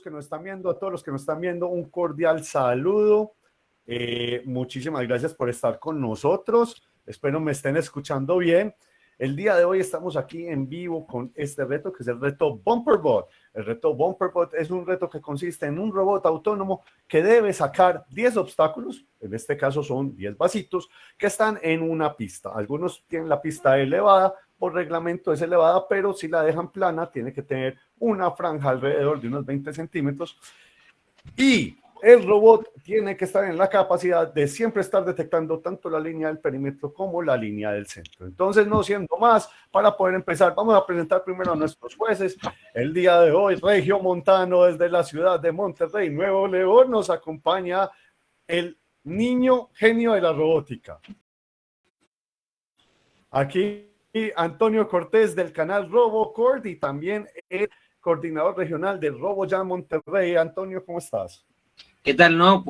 que nos están viendo, a todos los que nos están viendo, un cordial saludo. Eh, muchísimas gracias por estar con nosotros. Espero me estén escuchando bien. El día de hoy estamos aquí en vivo con este reto que es el reto Bumperbot. El reto Bumperbot es un reto que consiste en un robot autónomo que debe sacar 10 obstáculos, en este caso son 10 vasitos, que están en una pista. Algunos tienen la pista elevada, por reglamento es elevada, pero si la dejan plana tiene que tener una franja alrededor de unos 20 centímetros. Y el robot tiene que estar en la capacidad de siempre estar detectando tanto la línea del perímetro como la línea del centro. Entonces, no siendo más, para poder empezar, vamos a presentar primero a nuestros jueces. El día de hoy, Regio Montano, desde la ciudad de Monterrey, Nuevo León, nos acompaña el niño genio de la robótica. Aquí Antonio Cortés del canal RoboCord y también el coordinador regional de RoboJam Monterrey. Antonio, ¿cómo estás? ¿Qué tal, no?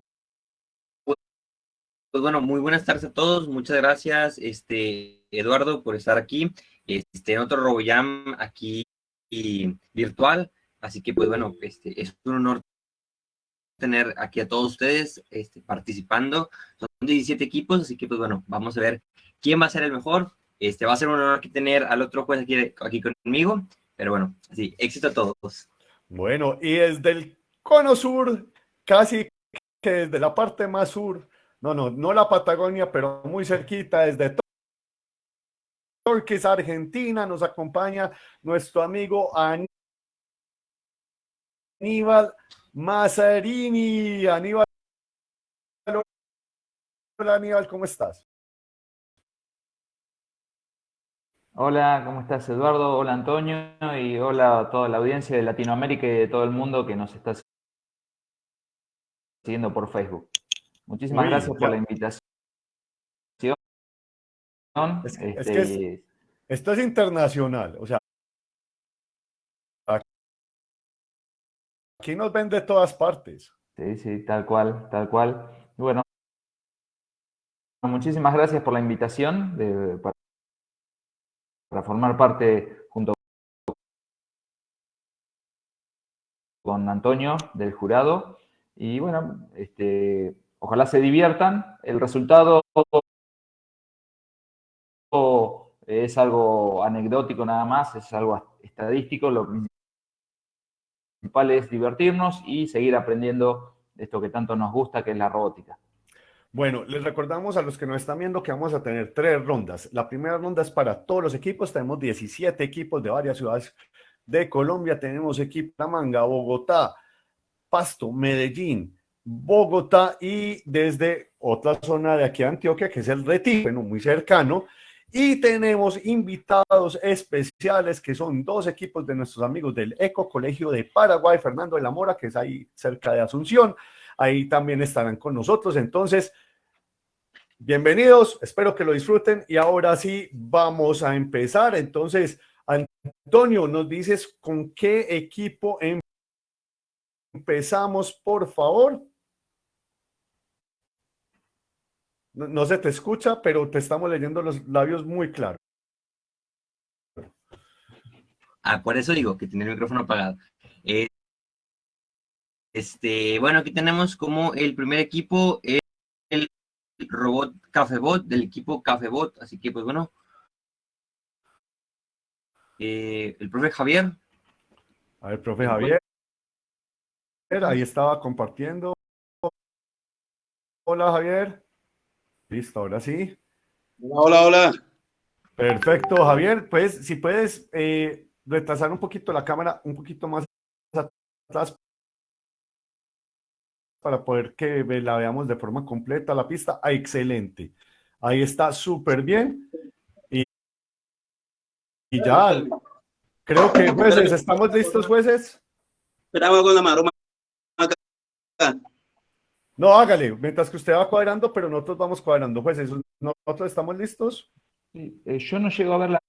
Pues bueno, muy buenas tardes a todos. Muchas gracias, este, Eduardo, por estar aquí. Este, en otro RoboJam aquí y virtual. Así que, pues bueno, este, es un honor tener aquí a todos ustedes este, participando. Son 17 equipos, así que, pues bueno, vamos a ver quién va a ser el mejor. Este, va a ser un honor aquí tener al otro juez aquí, aquí conmigo. Pero bueno, así, éxito a todos. Bueno, y desde el cono sur casi que desde la parte más sur, no, no, no la Patagonia, pero muy cerquita, desde Torques, Argentina, nos acompaña nuestro amigo Aníbal Mazzarini. Aníbal, hola Aníbal, ¿cómo estás? Hola, ¿cómo estás Eduardo? Hola Antonio y hola a toda la audiencia de Latinoamérica y de todo el mundo que nos está siguiendo por Facebook. Muchísimas gracias por la invitación. Es, es internacional, o sea, aquí nos ven de todas partes. Sí, sí, tal cual, tal cual. Bueno, muchísimas gracias por la invitación de, para, para formar parte junto con Antonio del jurado y bueno, este, ojalá se diviertan. El resultado es algo anecdótico nada más, es algo estadístico. Lo principal es divertirnos y seguir aprendiendo de esto que tanto nos gusta, que es la robótica. Bueno, les recordamos a los que nos están viendo que vamos a tener tres rondas. La primera ronda es para todos los equipos. Tenemos 17 equipos de varias ciudades de Colombia. Tenemos equipo Manga, Bogotá, Pasto, Medellín, Bogotá y desde otra zona de aquí Antioquia, que es el Retiro, bueno, muy cercano. Y tenemos invitados especiales que son dos equipos de nuestros amigos del Eco Colegio de Paraguay, Fernando de la Mora, que es ahí cerca de Asunción. Ahí también estarán con nosotros. Entonces, bienvenidos, espero que lo disfruten. Y ahora sí, vamos a empezar. Entonces, Antonio, nos dices con qué equipo en Empezamos, por favor. No, se te escucha, pero te estamos leyendo los labios muy claro. Ah, por eso digo que tiene el micrófono apagado. Eh, este, bueno, aquí tenemos como el primer equipo el robot Cafebot del equipo Cafebot, así que pues bueno. Eh, el profe Javier. A ver, profe Javier. Ahí estaba compartiendo. Hola, Javier. Listo, ahora sí. Hola, hola. Perfecto, Javier. Pues si puedes eh, retrasar un poquito la cámara, un poquito más atrás para poder que la veamos de forma completa la pista. Ah, excelente. Ahí está súper bien. Y, y ya, creo que jueces, ¿estamos listos, jueces? Esperaba con la maroma no, hágale, mientras que usted va cuadrando, pero nosotros vamos cuadrando. Eso, nosotros estamos listos. Eh, yo no llego a ver la,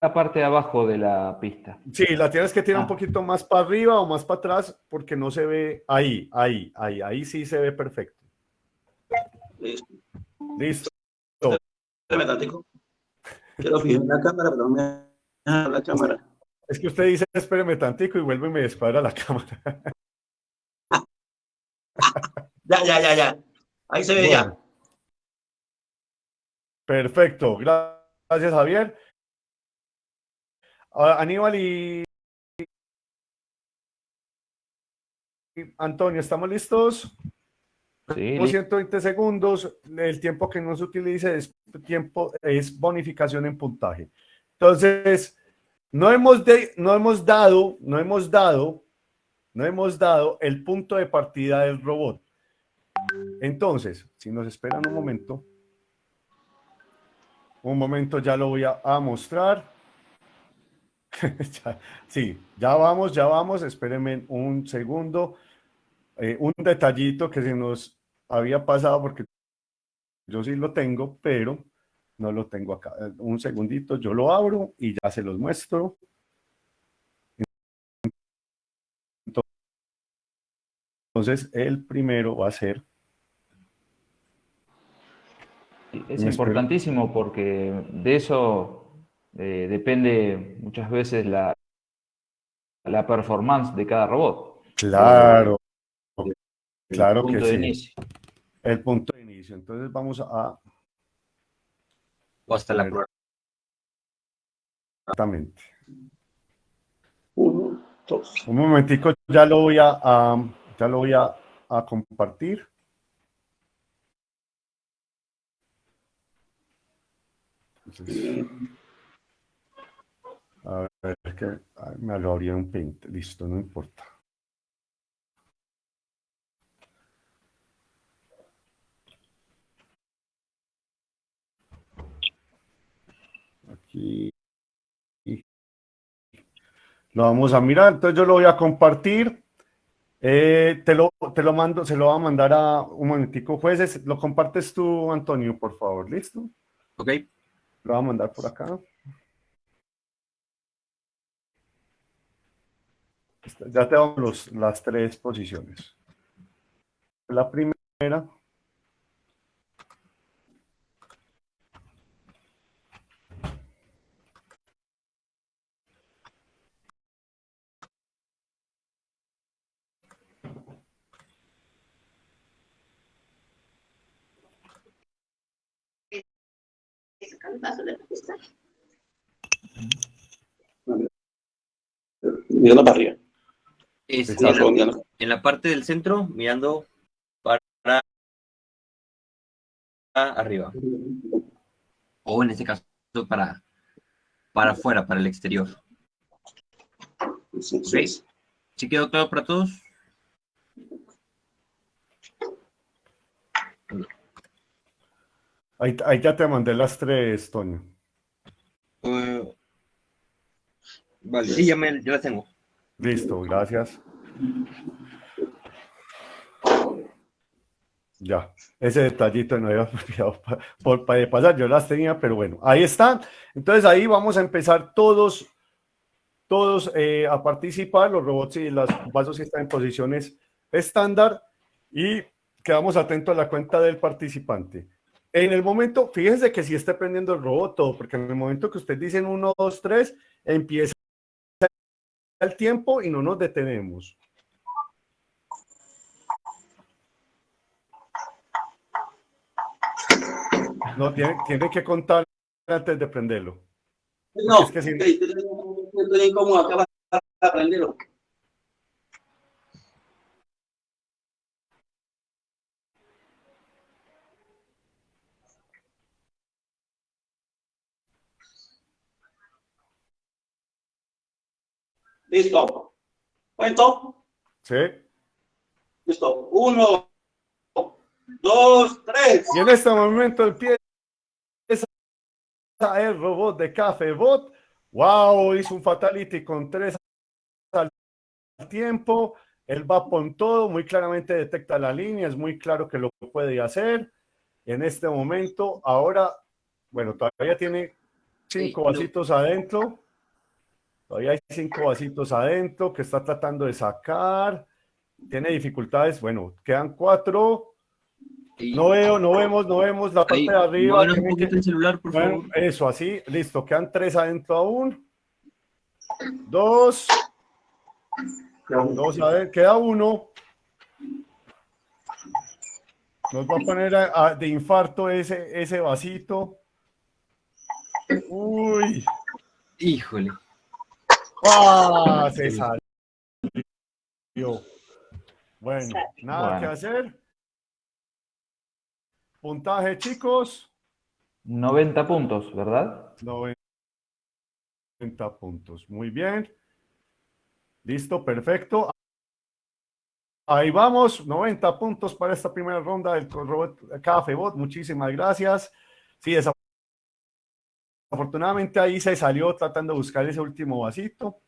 parte de abajo de la pista. Sí, la tienes que tirar un ah. poquito más para arriba o más para atrás porque no se ve ahí, ahí, ahí, ahí sí se ve perfecto. Listo. Listo. Quiero fijar la cámara, pero me la cámara. Es que usted dice, espéreme tantico y vuelve y me descuadra la cámara. Ya, ya, ya, ya. Ahí se ve ya. Perfecto, gracias Javier. Aníbal y Antonio, ¿estamos listos? Sí, Tenemos listo. 120 segundos, el tiempo que no se utilice es tiempo, es bonificación en puntaje. Entonces, no hemos, de- no hemos dado, no hemos dado, no hemos dado el punto de partida del robot. Entonces, si nos esperan un momento, un momento ya lo voy a, a mostrar. Sí, ya vamos, ya vamos, espérenme un segundo. Eh, un detallito que se nos había pasado porque yo sí lo tengo, pero no lo tengo acá. Eh, Un segundito, yo lo abro y ya se los muestro. Entonces, el primero va a ser, Es importantísimo porque de eso eh, depende muchas veces la, la performance de cada robot. claro, El Claro que punto de sí. inicio. el punto de inicio. Entonces, vamos a, O hasta la prueba. exactamente. Uno, dos. Un momentico, ya lo voy a, a- ya lo voy a, a compartir. Entonces, a ver, es que me lo abrí en un paint, listo, no importa. Aquí. Lo vamos a mirar, entonces yo lo voy a compartir. Eh, te lo, te lo mando, se lo va a mandar a un momentico, jueces. Lo compartes tú, Antonio, por favor, ¿listo? ¿Ok? Lo voy a mandar por acá. Ya te damos los, las tres posiciones. La primera. Mirando para arriba. Es Exacto. en, la, Redondeando. en la parte del centro, mirando para arriba. O en este caso, para, para afuera, para el exterior. Sí, sí, sí. ¿Sí quedó claro para todos? Ahí, ahí ya te mandé las tres, Toño. Eh, vale, sí, ya, me, ya las tengo. Listo, gracias. Ya, ese detallito no había olvidado por, pasar, yo las tenía, pero bueno, ahí están. Entonces ahí vamos a empezar todos, todos eh, a participar, los robots y los vasos están en posiciones estándar y quedamos atentos a la cuenta del participante. En el momento, fíjense que si esté prendiendo el robot todo, porque en el momento que usted dicen 1, 2, 3, empieza el tiempo y no nos detenemos. No, tiene, tiene que contar antes de prenderlo. No, Es que sí. ok, estoy estoy incómodo acá para aprenderlo. Listo. ¿Cuento? ¿Sí? Listo. Uno, dos, tres. Y en este momento empieza el robot de Café Bot. ¡Wow! Hizo un fatality con tres al tiempo. Él va con todo, muy claramente detecta la línea, es muy claro que lo puede hacer. En este momento, ahora, bueno, todavía tiene cinco Sí, no. vasitos adentro. Todavía hay cinco vasitos adentro que está tratando de sacar. Tiene dificultades. Bueno, quedan cuatro. No veo, no vemos, no vemos la parte ahí, de arriba. muévenos un poquito el celular, por bueno, favor. eso, así, listo, quedan tres adentro aún. dos, dos, a ver, queda uno. Nos va a poner a- a- de infarto ese, ese vasito. Uy, Híjole. ¡Ah! Se salió. Bueno, nada Bueno. que hacer. Puntaje, chicos. 90 puntos, ¿verdad? 90 puntos. Muy bien. Listo, perfecto. Ahí vamos, 90 puntos para esta primera ronda del robot Cafebot. Muchísimas gracias. Sí, desafortunadamente ahí se salió tratando de buscar ese último vasito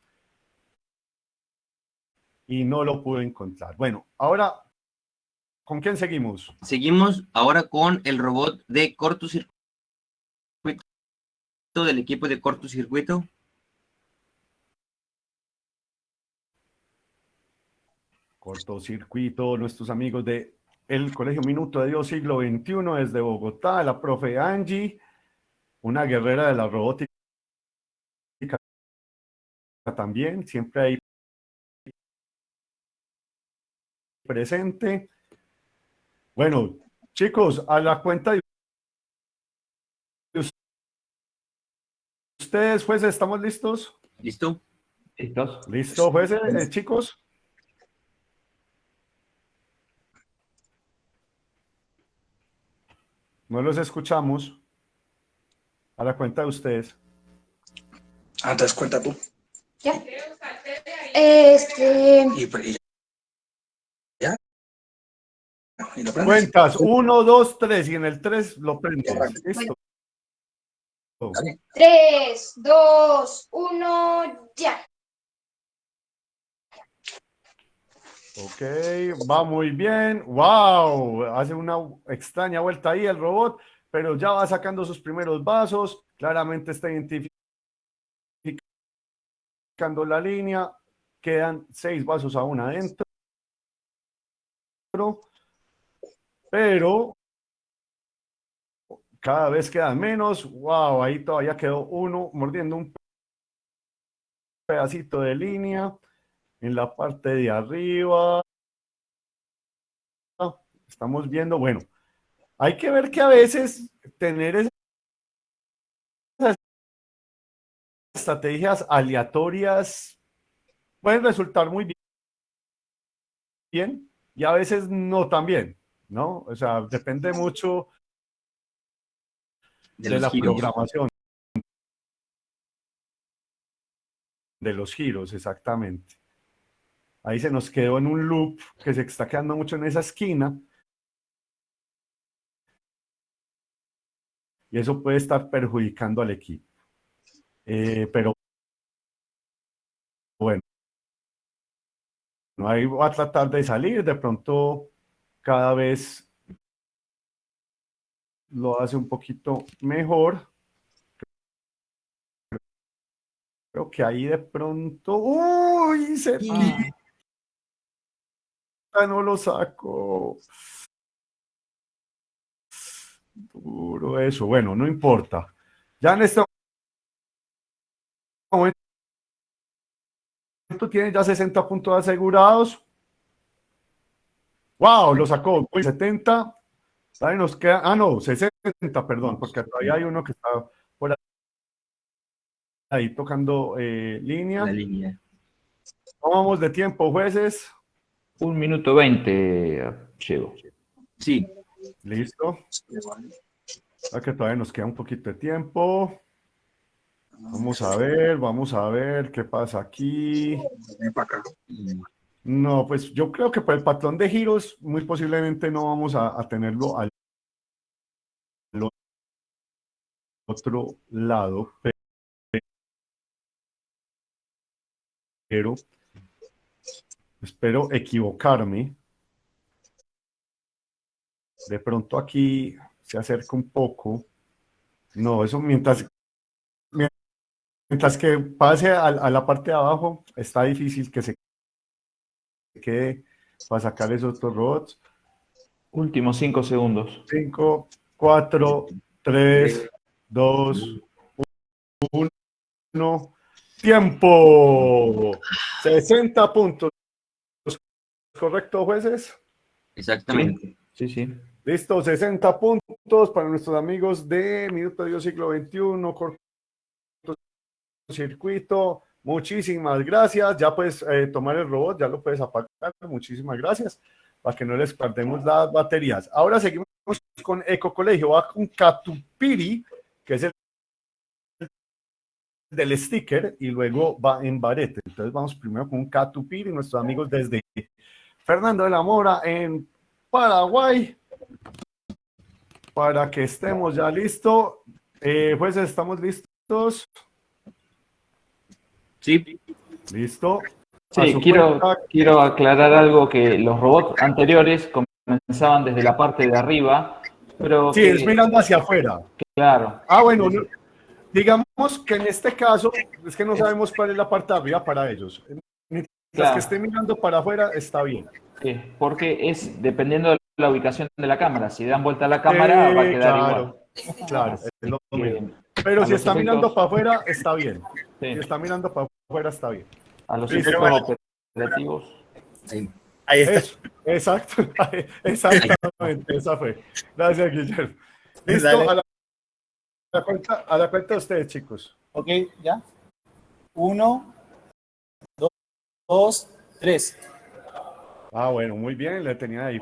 y no lo pude encontrar. Bueno, ahora, ¿con quién seguimos? Seguimos ahora con el robot de cortocircuito del equipo de cortocircuito. cortocircuito, nuestros amigos de el Colegio Minuto de Dios siglo XXI desde Bogotá, la profe Angie, una guerrera de la robótica también, siempre ahí presente. Bueno, chicos, a la cuenta de ustedes, jueces, ¿estamos listos? ¿Listo? ¿Listos? ¿Listo, jueces, eh, chicos? No los escuchamos. A la cuenta de ustedes. Antes cuenta tú. Ya. Este. Y, y- ya. Y lo. Cuentas, uno, dos, tres, y en el tres lo prendes. Listo. 3, 2, 1, ya. Ok, va muy bien. Wow, hace una extraña vuelta ahí el robot, pero ya va sacando sus primeros vasos. Claramente está identificando la línea. Quedan seis vasos aún adentro. Pero cada vez quedan menos. Wow, ahí todavía quedó uno mordiendo un pedacito de línea en la parte de arriba. Estamos viendo, bueno, hay que ver que a veces tener esas estrategias aleatorias pueden resultar muy bien y a veces no tan bien, ¿no? O sea, depende mucho De, la giros. programación. De los giros, exactamente. Ahí se nos quedó en un loop que se está quedando mucho en esa esquina. Y eso puede estar perjudicando al equipo. Eh, pero bueno, ahí va a tratar de salir. De pronto, cada vez lo hace un poquito mejor. Creo que ahí de pronto. ¡Uy! Se no lo saco. Duro eso. Bueno, no importa. Ya en este momento tiene ya 60 puntos asegurados. ¡Wow! Lo sacó. Uy, 70. Ahí nos queda. Ah, no, 60, perdón, porque todavía hay uno que está por ahí tocando eh, línea. La línea. ¿Cómo vamos de tiempo, jueces? Un minuto 20 llego. Sí, Listo. Que todavía nos queda un poquito de tiempo. Vamos a ver, vamos a ver qué pasa aquí. Para acá. No, pues yo creo que por el patrón de giros, muy posiblemente no vamos a, a tenerlo al otro lado, pero espero equivocarme. De pronto aquí se acerca un poco. No, eso mientras, mientras que pase a, a la parte de abajo, está difícil que se quede para sacar esos otros robots. Últimos 5 segundos. 5, 4, 3, 2, 1. Tiempo. 60 puntos. ¿Correcto, jueces? Exactamente. Sí, sí. Listo, 60 puntos para nuestros amigos de Minuto Dios Siglo XXI, circuito. Muchísimas gracias. Ya puedes eh, tomar el robot, ya lo puedes apagar. Muchísimas gracias. Para que no les perdemos las baterías. Ahora seguimos con Eco Colegio. Va con Catupiri, que es el del sticker, y luego va en Barete. Entonces vamos primero con Catupiri, nuestros amigos desde Fernando de la Mora en Paraguay. Para que estemos ya listos. Eh, pues estamos listos. Sí. Listo. Sí, quiero, cuenta. quiero aclarar algo que los robots anteriores comenzaban desde la parte de arriba, pero Sí, que- es mirando hacia afuera. claro, Ah, bueno, no- digamos que en este caso es que no sabemos cuál es la parte de arriba para ellos. Mientras Claro. que esté mirando para afuera, está bien. sí, porque es dependiendo de la ubicación de la cámara. Si dan vuelta a la cámara, Sí, va a quedar claro, igual. Claro, es lo Que, mismo. Pero si está efectos- mirando para afuera, está bien. sí, Si está mirando para afuera, está bien. a los efectos operativos. Ahí está. Eso, exacto, exactamente, esa fue. Gracias, Guillermo. Listo, a la, a la cuenta, a la cuenta de ustedes, chicos. Ok, ya. Uno, dos, dos, tres. Ah, bueno, muy bien, le tenía ahí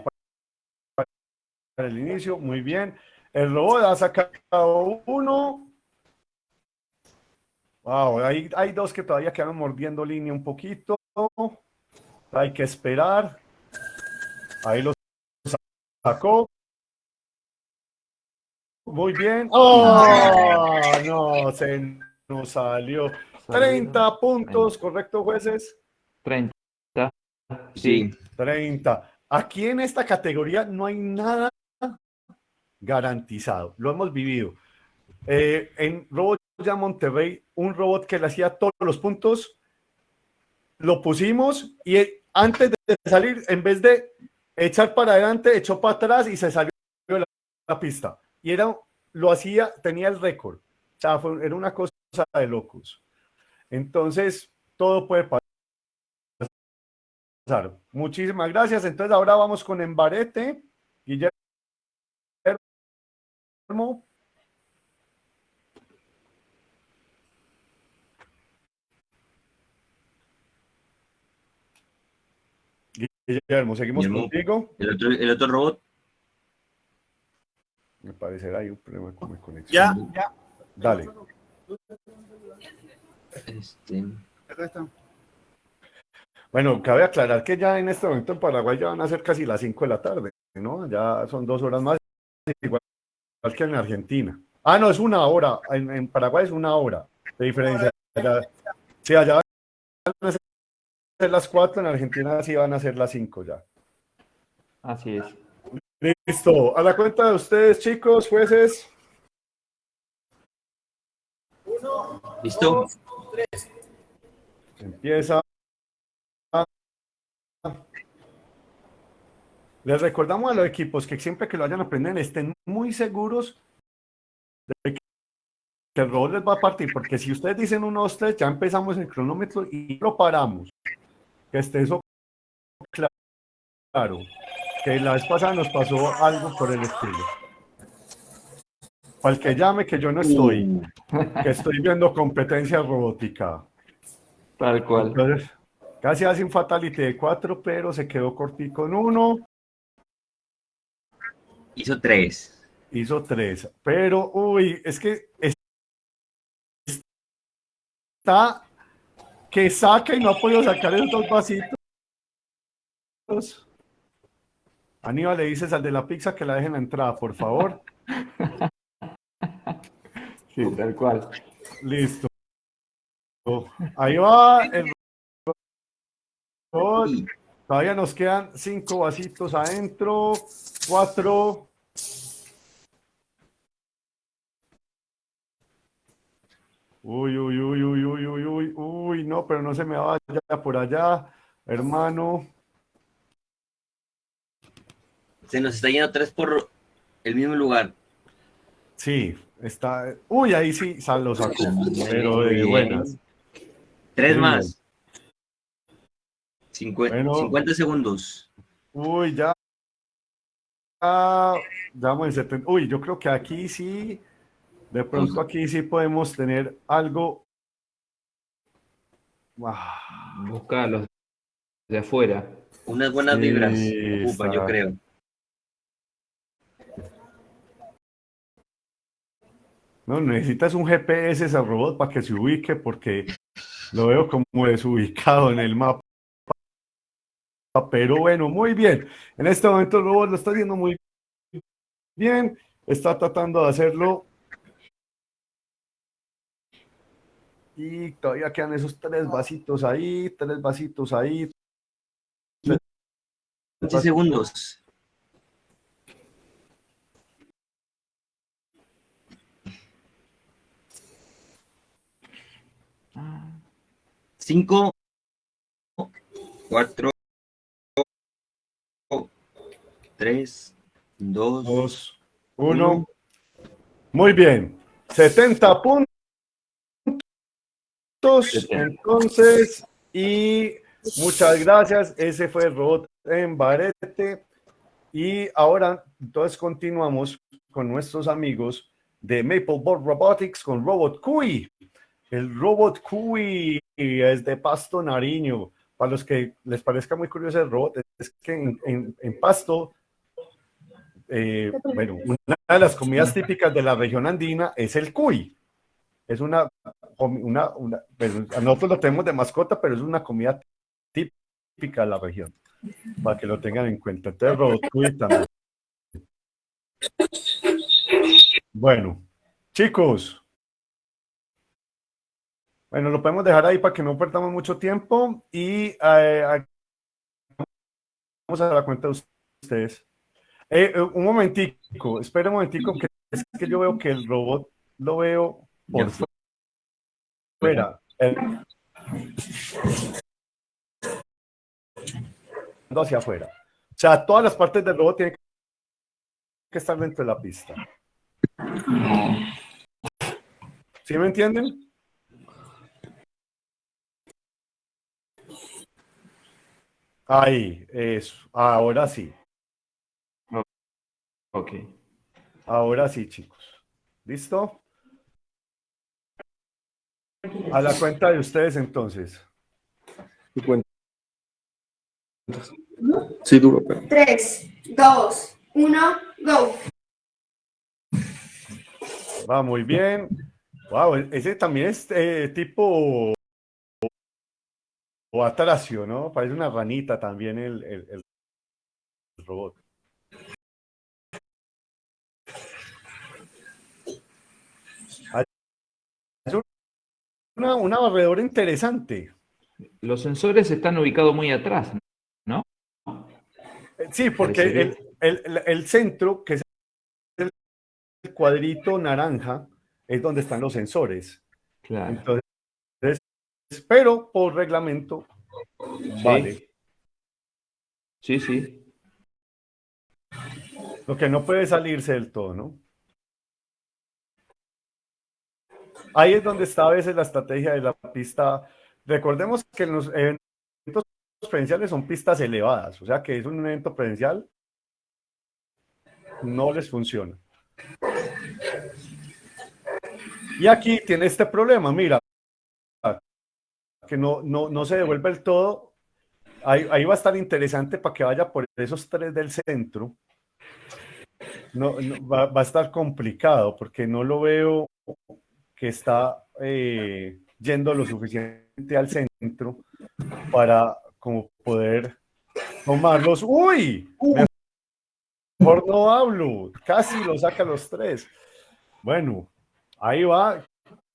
el inicio, muy bien. El robot ha sacado uno. Wow, hay, hay dos que todavía quedan mordiendo línea un poquito. Hay que esperar. Ahí los sacó. Muy bien. ¡Oh! No, se nos salió. 30 puntos, ¿correcto, jueces? 30. Sí. 30. Aquí en esta categoría no hay nada garantizado. Lo hemos vivido. Eh, en Robot ya Monterrey, un robot que le hacía todos los puntos, lo pusimos y eh, antes de salir, en vez de echar para adelante, echó para atrás y se salió de la, pista. Y era, lo hacía, tenía el récord. Era una cosa de locos. Entonces, todo puede pasar. Muchísimas gracias. Entonces ahora vamos con Embarete. Guillermo. Guillermo, seguimos Guillermo. contigo. El otro, el otro robot. Me parecerá ahí un problema con mi conexión. Ya, ya. Dale. Este. Bueno, cabe aclarar que ya en este momento en Paraguay ya van a ser casi las 5 de la tarde, ¿no? Ya son dos horas más, igual que en Argentina. Ah, no, es una hora. En, en Paraguay es una hora de diferencia. Allá- sí, allá van a ser las 4, en Argentina sí van a ser las 5 ya. Así es. Listo. A la cuenta de ustedes, chicos, jueces. ¿Listo? Empieza. Les recordamos a los equipos que siempre que lo vayan a aprender estén muy seguros de que el robot les va a partir, porque si ustedes dicen 1, 2, 3, ya empezamos el cronómetro y lo paramos. Que esté eso claro. Que la vez pasada nos pasó algo por el estilo. Para el que llame, que yo no estoy, que estoy viendo competencia robótica. Tal cual. Entonces, casi hace un fatality de 4, pero se quedó cortico en 1. Hizo tres. hizo tres, pero uy, es que es- está que saca y no ha podido sacar esos dos vasitos. Aníbal, le dices al de la pizza que la dejen la entrada, por favor. Sí, tal cual. Listo. Ahí va el. Todavía nos quedan cinco vasitos adentro, cuatro. Uy, uy, uy, uy, uy, uy, uy, uy, no, pero no se me vaya por allá, hermano. Se nos está yendo tres por el mismo lugar. Sí, está. Uy, ahí sí sal- lo sacó, pero de buenas. Tres Muy más. Cincue- Bueno. 50 segundos. Uy, ya. Ah, ya vamos en 70. Uy, yo creo que aquí sí, de pronto aquí sí podemos tener algo. Ah, Busca a los de afuera. Unas buenas Sí, vibras. Ocupa, yo creo. No, necesitas un GPS ese robot para que se ubique porque lo veo como desubicado en el mapa. Pero bueno, muy bien. En este momento el robot lo está haciendo muy bien. Está tratando de hacerlo. Y todavía quedan esos tres vasitos ahí, tres vasitos ahí. 15 segundos. Cinco, cuatro, tres, dos, Dos, uno. Muy bien. 70 puntos. Entonces, y muchas gracias. Ese fue el robot en Barete. Y ahora, entonces continuamos con nuestros amigos de Mapleboard Robotics con Robot Cui. El Robot Cui es de Pasto Nariño. Para los que les parezca muy curioso el robot, es que en Pasto eh, bueno, una de las comidas típicas de la región andina es el cuy. Es una, una, una pues, nosotros lo tenemos de mascota, pero es una comida típica de la región, para que lo tengan en cuenta. Entonces, robot cuy también. Bueno, chicos. Bueno, lo podemos dejar ahí para que no perdamos mucho tiempo y eh, vamos a dar cuenta de ustedes. Eh, eh, un momentico, espera un momentico, que es que yo veo que el robot lo veo por fuera. Hacia afuera. O sea, todas las partes del robot tienen que estar dentro de la pista. ¿Sí me entienden? Ahí, eso. Ahora sí. Ok. Ahora sí, chicos. ¿Listo? A la cuenta de ustedes entonces. Sí, duro, pero. 3, 2, 1, go. Va muy bien. Wow, ese también es eh, tipo o atracio, ¿no? Parece una ranita también el, el- el robot. Una, una barredora interesante. Los sensores están ubicados muy atrás, ¿no? Sí, porque Parece el, el- el- el centro, que es el cuadrito naranja, es donde están los sensores. Claro. Entonces, pero por reglamento, vale. Sí, sí. Lo que no puede salirse del todo, ¿no? Ahí es donde está a veces la estrategia de la pista. Recordemos que los eventos presenciales son pistas elevadas, o sea que es un evento presencial, no les funciona. Y aquí tiene este problema, mira, que no, no, no se devuelve el todo. Ahí, ahí va a estar interesante para que vaya por esos tres del centro. No, va, va a estar complicado porque no lo veo que está eh, yendo lo suficiente al centro para como poder tomarlos. ¡Uy! Mejor no hablo. Casi lo saca los tres. Bueno, ahí va.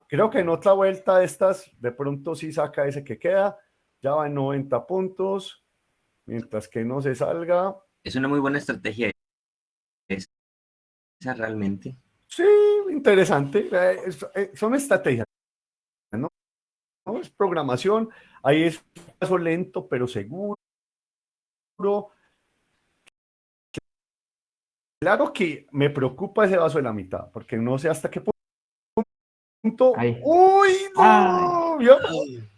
Creo que en otra vuelta de estas, de pronto sí saca ese que queda. Ya va en 90 puntos. Mientras que no se salga. Es una muy buena estrategia. Es- Esa realmente. Sí, interesante. Eh, eh, son estrategias, ¿no? ¿no? Es programación. Ahí es un paso lento, pero seguro. Claro que me preocupa ese vaso de la mitad, porque no sé hasta qué punto. Ahí. ¡Uy! no! Ay. vio,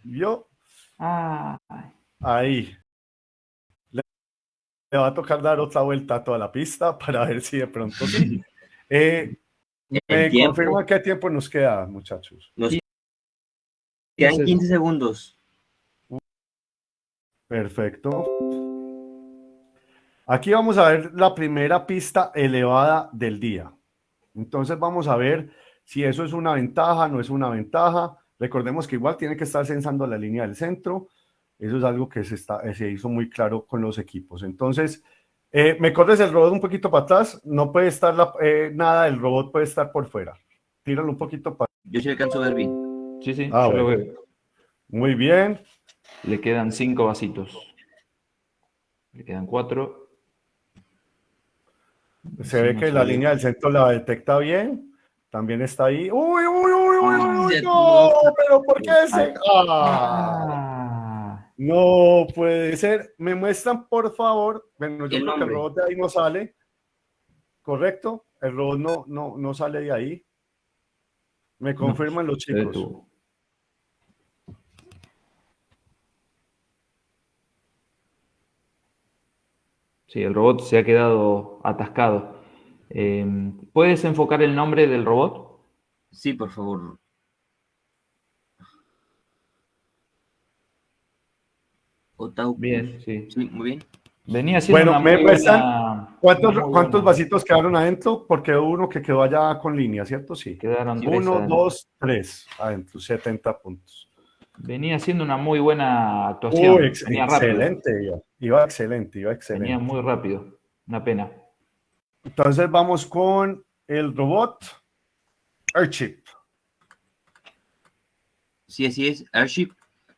vio. Ah, Ahí. Le, va a tocar dar otra vuelta a toda la pista para ver si de pronto sí. Eh, ¿Me tiempo. confirma qué tiempo nos queda, muchachos? Nos quedan 15 segundos. Perfecto. Aquí vamos a ver la primera pista elevada del día. Entonces vamos a ver si eso es una ventaja, no es una ventaja. Recordemos que igual tiene que estar censando la línea del centro. Eso es algo que se, está, se hizo muy claro con los equipos. Entonces, eh, me corres el robot un poquito para atrás. No puede estar la- eh, nada del robot, puede estar por fuera. Tíralo un poquito para Yo sí alcanzo a ver bien. sí, sí, Ah, lo veo. Muy bien. Le quedan cinco vasitos. Le quedan cuatro. Se ve no que la línea del centro la detecta bien. También está ahí. ¡Uy, uy, uy, uy, uy! Ya ¡No! ¿Pero por qué se.? ¡Ah! No puede ser. Me muestran, por favor. Bueno, yo creo que el robot de ahí no sale. ¿Correcto? El robot no, no, no sale de ahí. Me confirman los chicos. Sí, el robot se ha quedado atascado. Eh, ¿Puedes enfocar el nombre del robot? Sí, por favor. Otaucus. Bien, sí. Sí, muy bien. Venía siendo Bueno, una me buena- ¿Cuántos, cuántos vasitos quedaron adentro? Porque hubo uno que quedó allá con línea, ¿cierto? Sí. Quedaron tres Uno, adentro. dos, tres adentro, 70 puntos. Venía siendo una muy buena actuación. Uy, ex- Venía excelente, iba, iba excelente, iba Venía excelente. muy rápido. Una pena. Entonces vamos con el robot Airship. Sí, así es. Airship.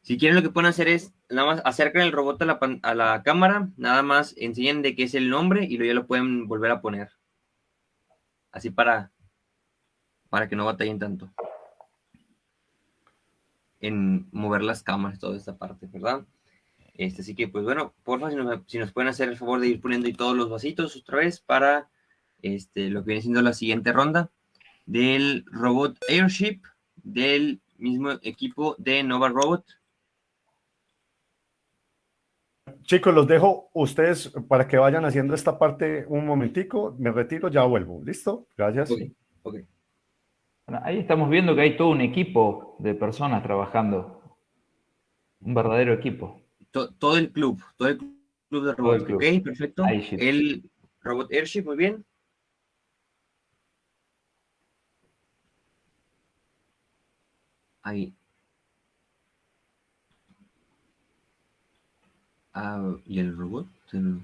Si quieren, lo que pueden hacer es nada más acercan el robot a la, a la cámara, nada más enseñen de qué es el nombre y luego ya lo pueden volver a poner. Así para, para que no batallen tanto en mover las cámaras, toda esta parte, ¿verdad? Este, así que, pues bueno, porfa, si si nos pueden hacer el favor de ir poniendo ahí todos los vasitos otra vez para este, lo que viene siendo la siguiente ronda del robot Airship del mismo equipo de Nova Robot. Chicos, los dejo ustedes para que vayan haciendo esta parte un momentico. Me retiro, ya vuelvo. ¿Listo? Gracias. Bueno, ahí estamos viendo que hay todo un equipo de personas trabajando. Un verdadero equipo. To- todo el club, todo el club de robots. club. Ok, perfecto. Airship. El robot Airship, muy bien. Ahí. Ah, ¿y el robot? Se, lo-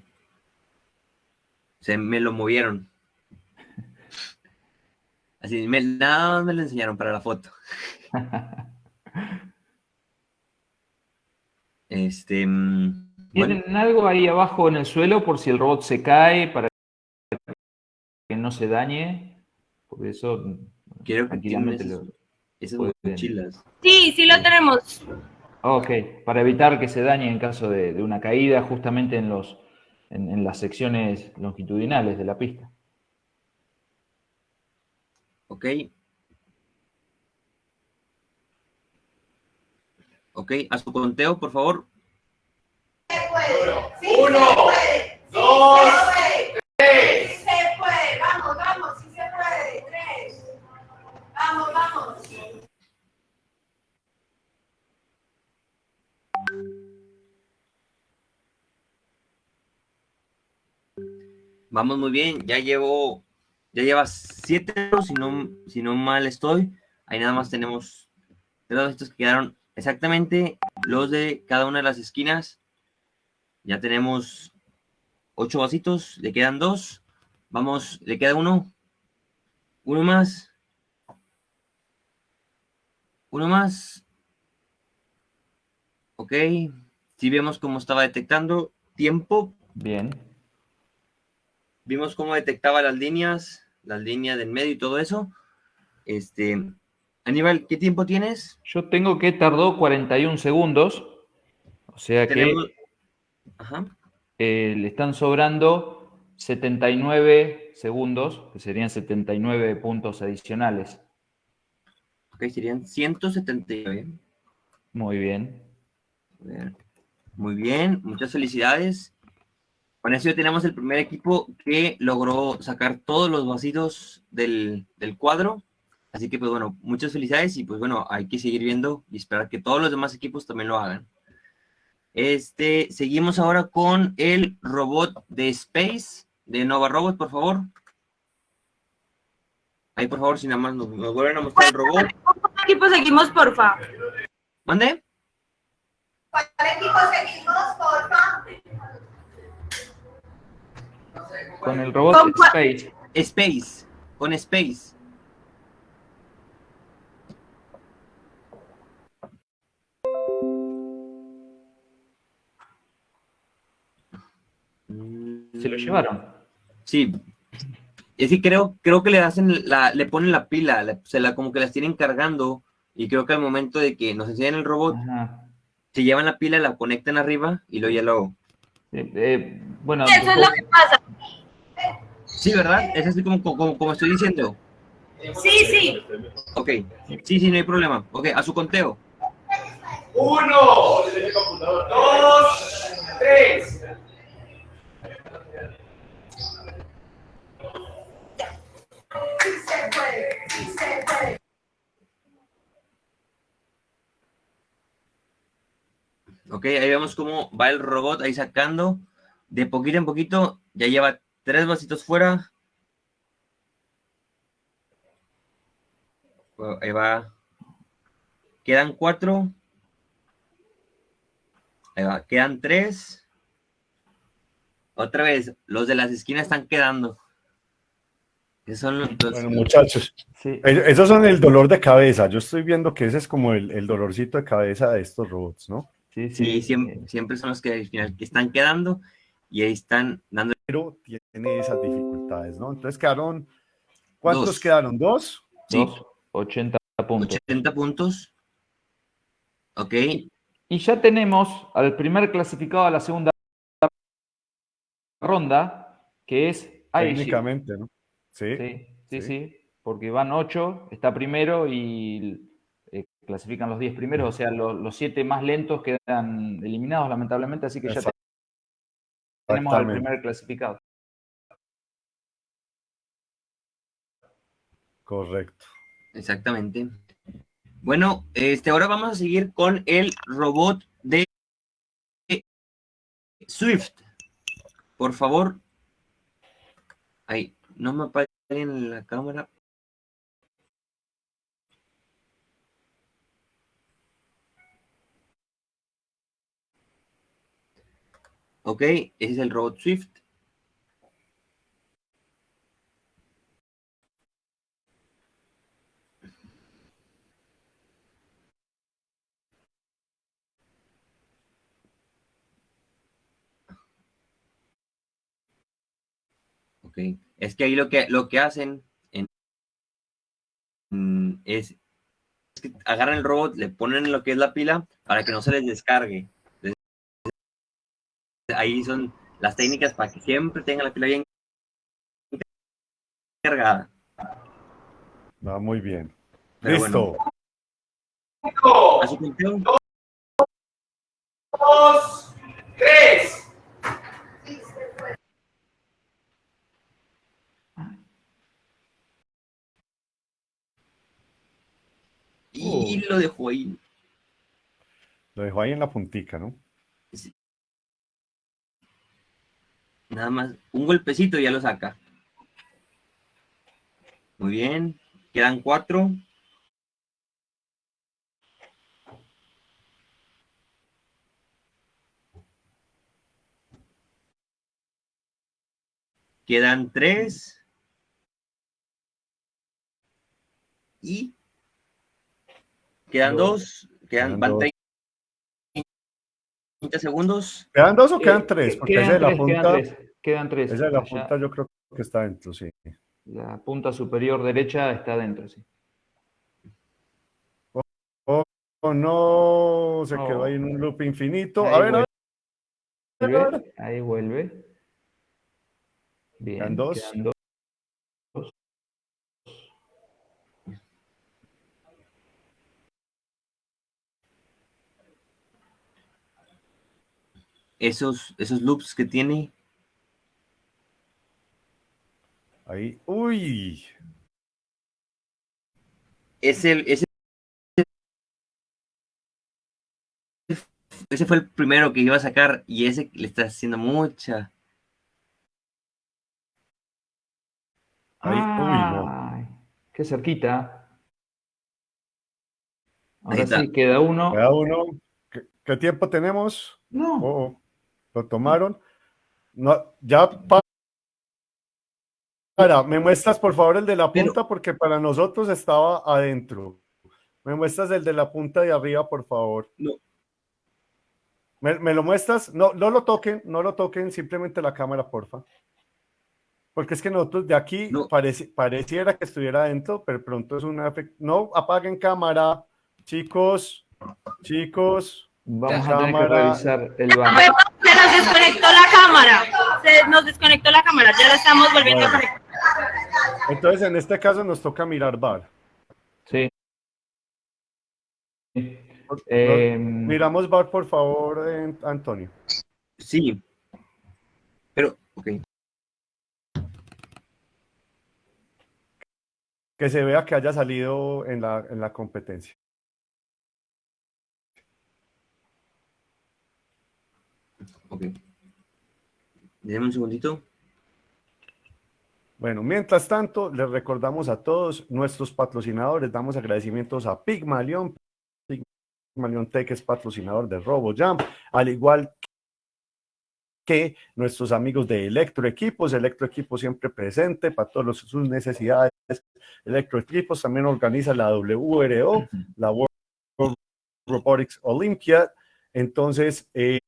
se me lo movieron. Así, me, nada más me lo enseñaron para la foto. Este. mm, bueno. ¿Tienen algo ahí abajo en el suelo por si el robot se cae para que no se dañe? Por eso Creo que tienen tranquilamente esas, esas mochilas. Sí, sí lo tenemos. Ok, para evitar que se dañe en caso de, de una caída justamente en, los, en, en las secciones longitudinales de la pista. Ok. Ok, a su conteo, por favor. Uno, dos, tres. Sí se puede, vamos, vamos, sí se puede. Tres. Vamos, vamos. Vamos muy bien. Ya llevo, ya lleva siete, si no, si no mal estoy. Ahí nada más tenemos tres estos que quedaron exactamente los de cada una de las esquinas. Ya tenemos ocho vasitos, le quedan dos. Vamos, le queda uno. Uno más. Uno más. Ok. Si vemos cómo estaba detectando tiempo, Bien. Vimos cómo detectaba las líneas, las líneas del medio y todo eso. Este, Aníbal, ¿qué tiempo tienes? Yo tengo que tardó 41 segundos, o sea que. Ajá. eh, le están sobrando 79 segundos, que serían 79 puntos adicionales. Ok, serían 179. Muy bien. Muy bien, muchas felicidades. Con eso ya tenemos el primer equipo que logró sacar todos los vasitos del, del cuadro. Así que, pues bueno, muchas felicidades y pues bueno, hay que seguir viendo y esperar que todos los demás equipos también lo hagan. Este, seguimos ahora con el robot de Space, de Nova Robot, por favor. Ahí, por favor, si nada más nos, nos vuelven a mostrar el robot. ¿Cuál equipo seguimos, porfa? ¿Mande? ¿Cuál equipo seguimos, porfa? Con el robot. Space. Space, con Space. Se lo llevaron. Sí. Es que creo, creo que le hacen la, le ponen la pila, se la como que las tienen cargando, y creo que al momento de que nos enseñan el robot, Ajá. se llevan la pila, la conectan arriba y luego ya lo. Eh, eh, bueno, Eso es lo que pasa. Sí, ¿verdad? Es así como, como, como estoy diciendo. Sí, sí. Ok. Sí, sí, no hay problema. Ok, a su conteo. Uno, dos, tres. Sí se puede, sí se puede. Ok, ahí vemos cómo va el robot ahí sacando. De poquito en poquito, ya lleva tres vasitos fuera. Bueno, Ahí va. Quedan cuatro. Ahí va, quedan tres. Otra vez, los de las esquinas están quedando. Esos son los, Bueno, muchachos, sí. e- esos son el dolor de cabeza. Yo estoy viendo que ese es como el, el dolorcito de cabeza de estos robots, ¿no? Sí, sí, sí. siempre, siempre son los que al final que están quedando y ahí están dando Pero tiene esas dificultades, ¿no? Entonces quedaron, ¿cuántos Dos. quedaron? ¿Dos? sí, Dos, 80 puntos. 80 puntos. Ok, Y ya tenemos al primer clasificado a la segunda ronda, que es Aishi. Técnicamente, ¿no? Sí. Sí, sí, Sí. sí, porque van ocho, está primero y eh, clasifican los 10 primeros, o sea, lo- los siete más lentos quedan eliminados lamentablemente, así que ya Exact- tenemos al primer clasificado. Correcto. exactamente. Bueno, este, ahora vamos a seguir con el robot de Swift. Por favor. Ahí, no me apaguen en la cámara. Ok, ese es el robot Swift. Ok, es que ahí lo que, lo que hacen en- mm, es, es que agarran el robot, le ponen lo que es la pila para que no se les descargue. Ahí son las técnicas para que siempre tengan la pila bien cargada. Va muy bien. Pero Listo. bueno, a su conteo. Dos, tres. Y lo dejo ahí. Lo dejo ahí en la puntica, ¿no? Nada más un golpecito y ya lo saca. Muy bien. Quedan cuatro. Quedan tres. Y quedan dos. Quedan, Quedan van dos. 30 segundos. ¿Quedan dos o quedan Eh, tres? Porque quedan esa de la tres, punta, Quedan tres, quedan tres. esa de la punta yo creo que está dentro, sí. La punta superior derecha está dentro, sí. Oh, no, se Oh. quedó ahí en un loop infinito. A ver, a ver. ahí vuelve. Bien, Quedan dos. quedan dos. Esos, esos loops que tiene. Ahí, uy, Es el, ese, ese fue el primero que iba a sacar y ese le está haciendo mucha. ahí, uy, no. Ay, qué cerquita. Ahí Ahora sí, queda uno. Queda uno. ¿Qué, qué tiempo tenemos? No, Oh, oh, lo tomaron. No, ya pa- para, me muestras por favor el de la Pero- punta porque para nosotros estaba adentro. Me muestras el de la punta de arriba, por favor. No. ¿Me, me lo muestras? No, no lo toquen, no lo toquen, simplemente la cámara, porfa. Porque es que nosotros de aquí No. pareci- pareciera que estuviera adentro, pero pronto es una... No apaguen cámara, chicos, chicos. vamos a tener que cámara- revisar el banco. Desconectó la cámara. Se nos desconectó la cámara. Ya la estamos volviendo a conectar. Entonces, en este caso nos toca mirar bar. Sí. Eh, Miramos bar, por favor, eh, Antonio. Sí. Pero, ok. Que se vea que haya salido en la, en la competencia. Ok. Déjame un segundito. Bueno, mientras tanto, les recordamos a todos nuestros patrocinadores, damos agradecimientos a Pigmalion. Pigmalion Tech es patrocinador de RoboJam, al igual que nuestros amigos de Electroequipos. Electroequipos siempre presente para todas sus necesidades. Electroequipos también organiza la WRO, la World Robotics Olympia. Entonces, eh,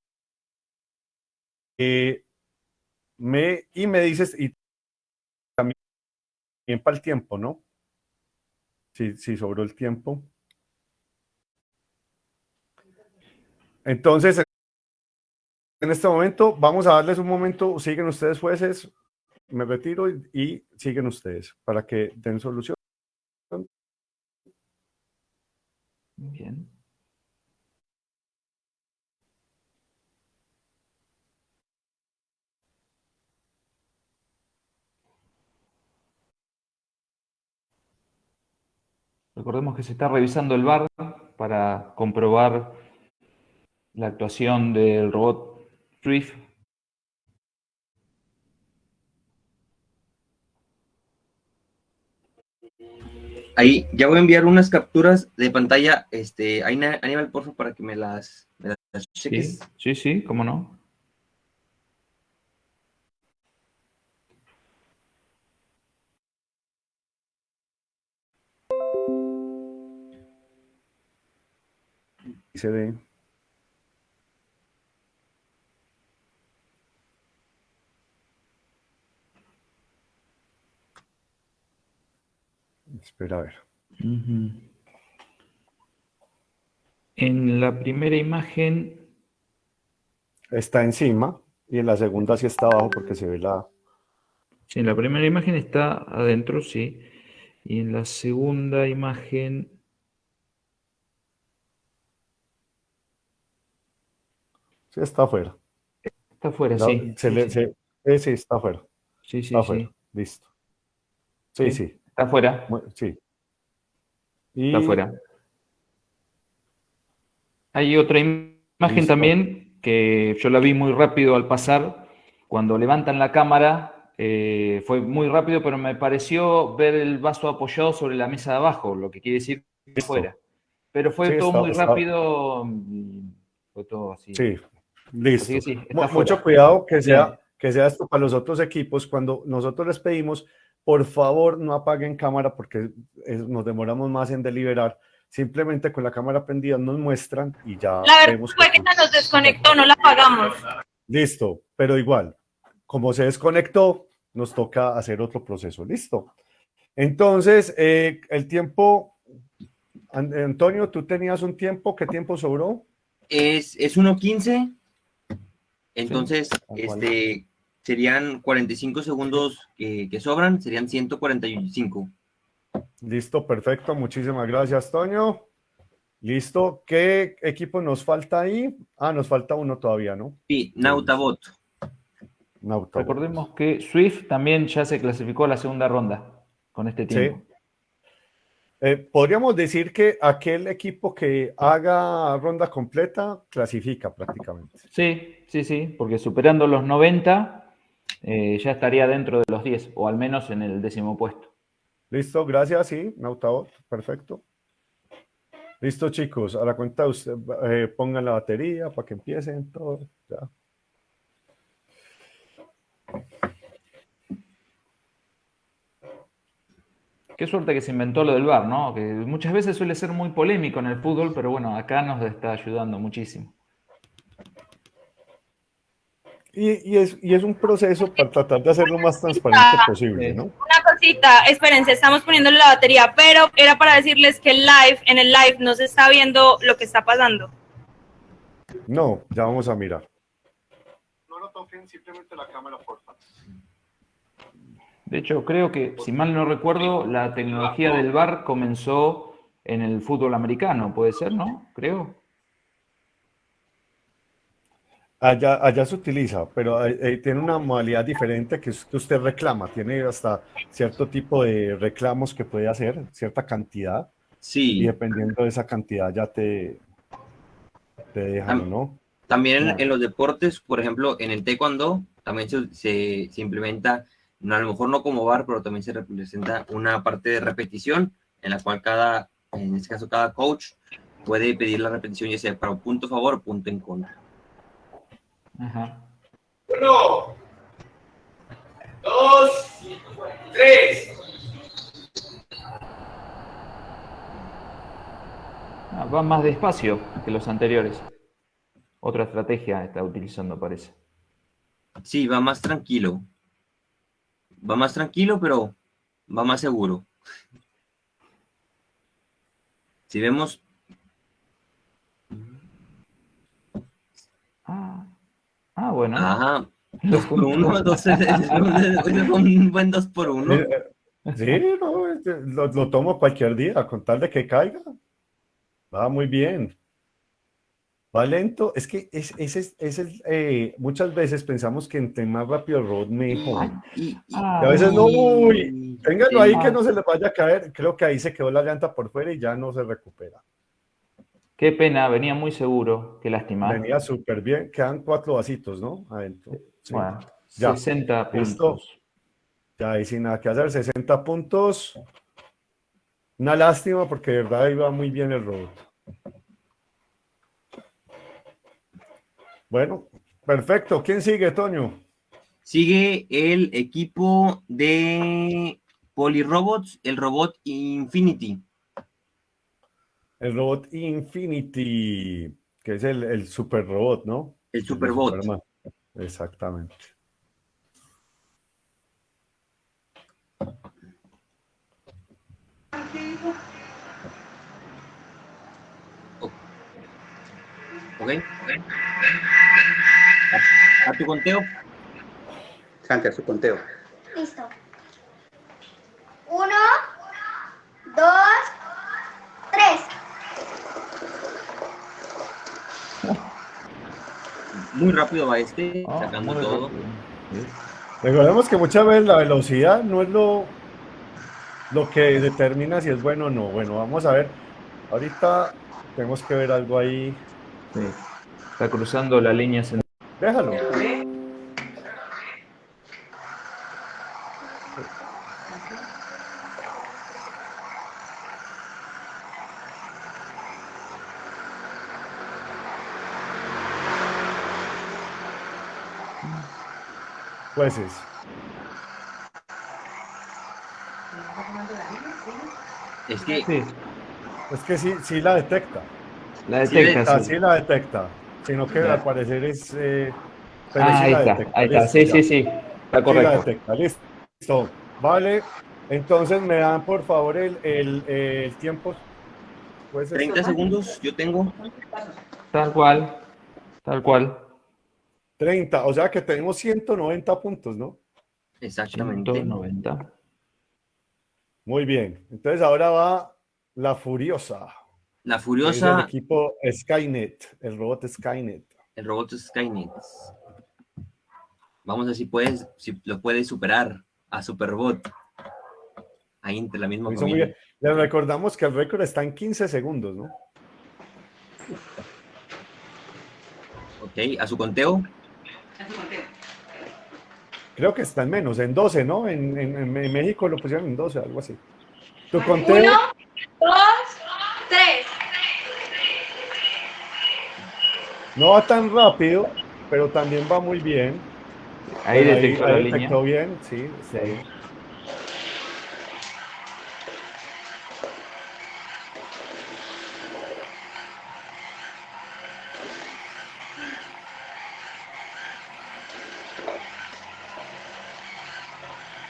eh, me, y me dices, y también para el tiempo, ¿no? Si, si sobró el tiempo. Entonces, en este momento, vamos a darles un momento, siguen ustedes jueces, me retiro y, y siguen ustedes para que den solución. Bien. Recordemos que se está revisando el bar para comprobar la actuación del robot Thrift. Ahí, ya voy a enviar unas capturas de pantalla. Este, Aníbal, porfa, para que me las, me las Sí, cheques. sí, sí, cómo no. Se ve. Espera a ver. En la primera imagen, Está encima y en la segunda sí está abajo porque se ve la... sí, en la primera imagen está adentro, sí. Y en la segunda imagen, Sí, está afuera. está afuera, La- sí. se sí, le- sí. se- eh, sí, está afuera. Sí, sí, Está afuera. sí. Listo. Sí, Sí. sí. Está afuera, sí. Y está afuera. Hay otra im- imagen Listo. también que yo la vi muy rápido al pasar. Cuando levantan la cámara, eh, fue muy rápido, pero me pareció ver el vaso apoyado sobre la mesa de abajo, lo que quiere decir que Listo. fuera. Pero fue Sí, todo está- muy está- rápido fue todo así. Sí, listo. Sí. Mucho cuidado que sea, que sea esto para los otros equipos. Cuando nosotros les pedimos, por favor, no apaguen cámara porque eh, nos demoramos más en deliberar. Simplemente con la cámara prendida nos muestran y ya La verdad vemos fue que se nos desconectó, no la apagamos. Listo, pero igual, como se desconectó, nos toca hacer otro proceso. Listo. Entonces, eh, el tiempo, An- Antonio, tú tenías un tiempo, ¿qué tiempo sobró? Es, es 1.15. Entonces, este, serían 45 segundos que, que sobran, serían 145. Listo, perfecto. Muchísimas gracias, Toño. Listo. ¿Qué equipo nos falta ahí? Ah, nos falta uno todavía, ¿no? Sí, Nautabot. Nauta. Recordemos que Swift también ya se clasificó a la segunda ronda con este tiempo. Eh, podríamos decir que aquel equipo que haga ronda completa clasifica prácticamente. Sí, sí, sí, porque superando los 90 eh, ya estaría dentro de los 10, o al menos en el décimo puesto. Listo, gracias, sí, Nautabot, perfecto. Listo, chicos, a la cuenta usted eh, pongan la batería para que empiecen todo. Ya. Qué suerte que se inventó lo del VAR, ¿no? Que muchas veces suele ser muy polémico en el fútbol, pero bueno, acá nos está ayudando muchísimo. Y, y es, y es un proceso para tratar de hacerlo más transparente posible, ¿no? Una cosita, espérense, estamos poniéndole la batería, pero era para decirles que el live, en el live no se está viendo lo que está pasando. No, ya vamos a mirar. No lo toquen simplemente la cámara, por favor. De hecho, creo que, si mal no recuerdo, la tecnología del VAR comenzó en el fútbol americano, puede ser, ¿no? Creo. Allá, allá se utiliza, pero eh, tiene una modalidad diferente que es que usted reclama. Tiene hasta cierto tipo de reclamos que puede hacer, cierta cantidad. Sí. Y dependiendo de esa cantidad ya te, te dejan, ¿no? También en, en los deportes, por ejemplo, en el taekwondo, también se, se- se implementa, a lo mejor no como VAR, pero también se representa una parte de repetición en la cual cada, en este caso, cada coach puede pedir la repetición, ya sea para un punto a favor o punto en contra. Ajá. Uno, dos, tres. Ah, va más despacio que los anteriores. Otra estrategia está utilizando, parece. Sí, va más tranquilo. Va más tranquilo, pero va más seguro. Si vemos, Ah, ah bueno. ajá, dos por uno, dos, es un buen dos por uno. Eh, Sí, no, este, lo, lo tomo cualquier día, con tal de que caiga. Va muy bien. Va lento. Es que es, ese es, ese es, eh, muchas veces pensamos que entre más rápido el road mejor. Y, Ah, Y a veces no, y- uy, téngalo ahí que no se le vaya a caer. Creo que ahí se quedó la llanta por fuera y ya no se recupera. Qué pena, venía muy seguro. Qué lástima. Venía súper bien. Quedan cuatro vasitos, ¿no? Adentro. Sí. Bueno, Ya. 60 Listo. puntos. Ya ahí sin nada que hacer. 60 puntos. Una lástima porque de verdad iba muy bien el road. Bueno, perfecto. ¿Quién sigue, Toño? Sigue el equipo de Polyrobots, el robot Infinity. El robot Infinity, que es el, el super robot, ¿no? El Superbot. Superman. Exactamente. ¿Ok? A, a tu conteo. Hunter, su conteo. Listo. Uno, dos, tres. Muy rápido va este, Ah, sacando todo. Sí. Recordemos que muchas veces la velocidad no es lo, lo que determina si es bueno o no. Bueno, vamos a ver. Ahorita tenemos que ver algo ahí. Sí. Está cruzando la línea central. Déjalo. Jueces. Es que Sí, Es que sí, sí la detecta. La detecta. Sí. sí la detecta. Sino que Ya. al parecer es. eh, Ah, sí ahí la está, detecta. ahí está. Listo, Sí, ya. sí, sí. Está Sí la correcto. detecta. Listo. Vale. Entonces me dan por favor el, el, el tiempo. Pues, 30 segundos yo tengo. Tal cual. Tal cual. 30. O sea que tenemos 190 puntos, ¿no? Exactamente. 190. Muy bien. Entonces ahora va la Furiosa. La Es el Furiosa, equipo Skynet, el robot Skynet. el robot Skynet. Vamos a ver si puedes, si lo puedes superar a Superbot. Ahí entre la misma familia. Les recordamos que el récord está en 15 segundos, ¿no? Ok, a su conteo. Creo que está en menos, en 12, ¿no? En, en- en México lo pusieron en 12, algo así. Tu conteo, Uno, dos, tres. No va tan rápido, pero también va muy bien. Ahí detectó ahí la línea. detectó bien, sí, Sí.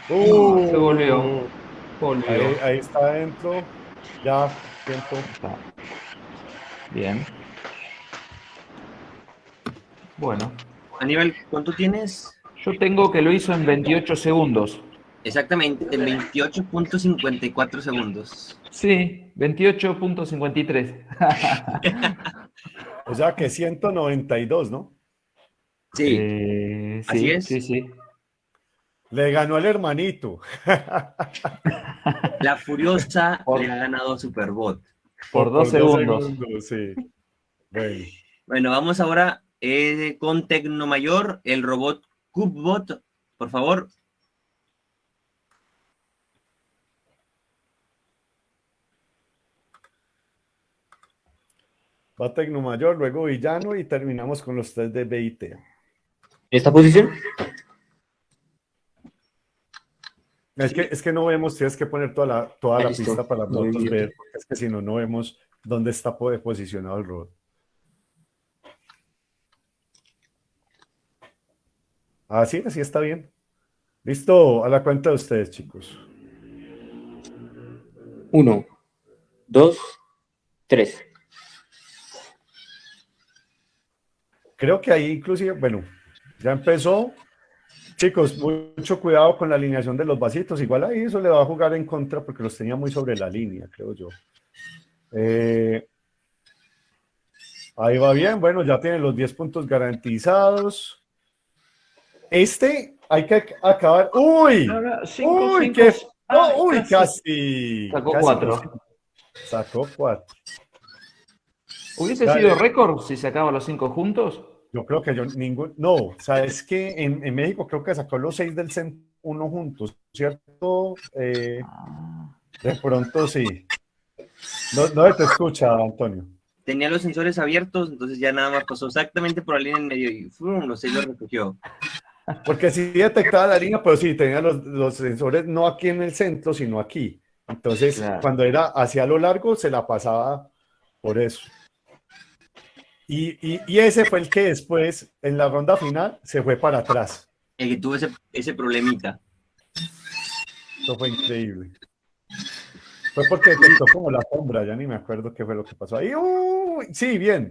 Uh, Se volvió. Volvió. Ahí, ahí está adentro. Ya, tiempo. Bien. Bueno, Aníbal, ¿cuánto tienes? yo tengo que lo hizo en 28 segundos. Exactamente, en 28.54 segundos. Sí, 28.53. O sea que 192, ¿no? Sí, Eh, Así sí, es. Sí, sí. Le ganó el hermanito. la Furiosa Por- le ha ganado a Superbot. Por dos segundos. sí. Bueno. Bueno, vamos ahora eh, con Tecnomayor, el robot CubeBot. Por favor, Va Tecnomayor, luego Villano y terminamos con los tres de BIT. ¿Esta posición? Es que, es que no vemos, tienes que poner toda la, toda la listo. pista para nosotros ver, porque es que si no, no vemos dónde está po- posicionado el robot. Así, así está bien. Listo, a la cuenta de ustedes, chicos. Uno, dos, tres. Creo que ahí inclusive, bueno, ya empezó. Chicos, mucho cuidado con la alineación de los vasitos. Igual ahí eso le va a jugar en contra porque los tenía muy sobre la línea, creo yo. Eh, ahí va bien. Bueno, ya tienen los 10 puntos garantizados. Este hay que acabar. ¡Uy! No, no, cinco, ¡Uy! cinco. qué- ¡Oh! ¡Uy! casi. Casi. Sacó casi cuatro. Sacó cuatro. ¿Hubiese Dale. sido récord si sacaba los cinco juntos? Yo creo que yo ningún. No, sabes que en, en México creo que sacó los seis del centro uno juntos, ¿cierto? Eh, Ah, de pronto sí. No, no te escucha, Antonio. tenía los sensores abiertos, entonces ya nada más pasó exactamente por la línea en medio y ¡fum! los seis los recogió. Porque sí detectaba la línea, pero sí tenía los, los sensores no aquí en el centro, sino aquí. Entonces, Claro. cuando era hacia lo largo, se la pasaba por eso. Y, y, y ese fue el que después, en la ronda final, se fue para atrás. El que tuvo ese, ese problemita. Eso fue increíble. Fue porque detectó como la sombra, ya ni me acuerdo qué fue lo que pasó ahí. Sí, bien.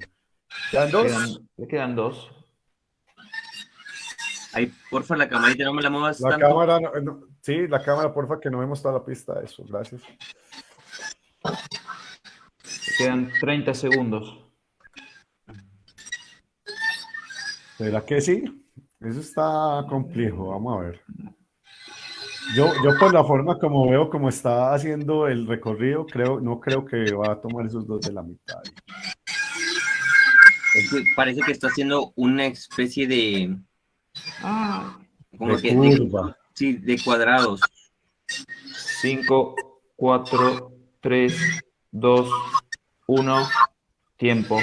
¿Quedan dos? quedan- le quedan dos. Ahí, porfa, la camarita no me la muevas La tanto. cámara, no- no- sí, la cámara, porfa, que no vemos toda la pista. Eso, gracias. Quedan 30 segundos. ¿Será que sí? Eso está complejo, vamos a ver. Yo, yo por la forma como veo como está haciendo el recorrido, creo, no creo que va a tomar esos dos de la mitad. Es que parece que está haciendo una especie de. Ah, Como De que de, curva. sí, de cuadrados. 5, 4, 3, 2, 1. Tiempo.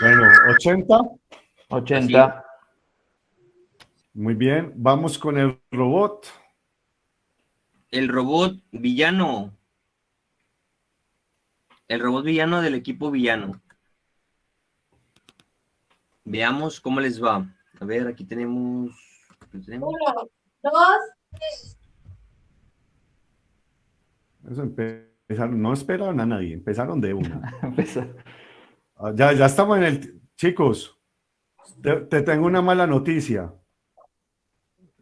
Bueno, 80. 80. Muy bien. Vamos con el robot. El robot villano. El robot villano del equipo villano. Veamos cómo les va. A ver, aquí tenemos. Uno, dos, tres. Eso empezaron, no esperaron a nadie, empezaron de una. Ah, Ya, ya estamos en el... Chicos, te, te tengo una mala noticia.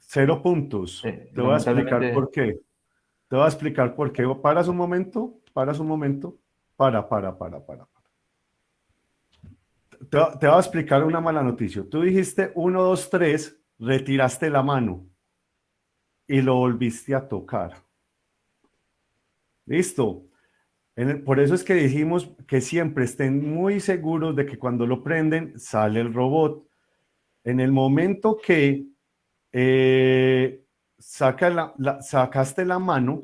Cero puntos. Sí, te voy a explicar por qué. Te voy a explicar por qué. Paras un momento, paras un momento. para, para, para, para. Te, te voy a explicar una mala noticia. Tú dijiste 1, 2, 3, retiraste la mano y lo volviste a tocar. Listo. Por eso es que dijimos que siempre estén muy seguros de que cuando lo prenden sale el robot. En el momento que eh, la- sacaste la mano,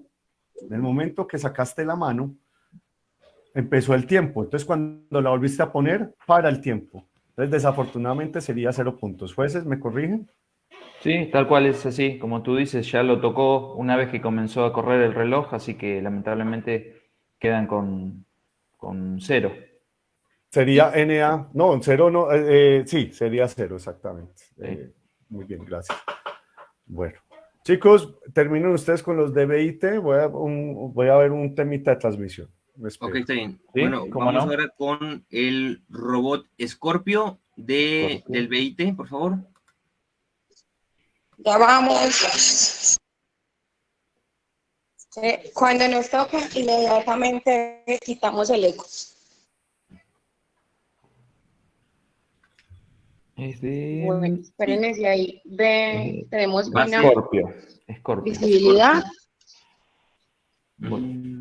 en el momento que sacaste la mano, empezó el tiempo. Entonces, cuando la volviste a poner, para el tiempo. Entonces, desafortunadamente sería cero puntos. ¿Jueces me corrigen? Sí, tal cual es así. Como tú dices, ya lo tocó una vez que comenzó a correr el reloj, así que lamentablemente quedan con, con cero. Sería NA, no, cero no, eh, eh, sí, sería cero, exactamente. Eh, muy bien, gracias. Bueno, chicos, terminen ustedes con los de BIT, voy a, un- voy a ver un temita de transmisión. Ok, está bien. Sí, bueno, vamos no. ahora con el robot Scorpio de, del BIT, por favor. Ya vamos. Eh, Cuando nos toca, inmediatamente quitamos el eco. Es de Bueno, espérense ahí. Ve, tenemos Va una Scorpio. Scorpio. visibilidad. Bueno,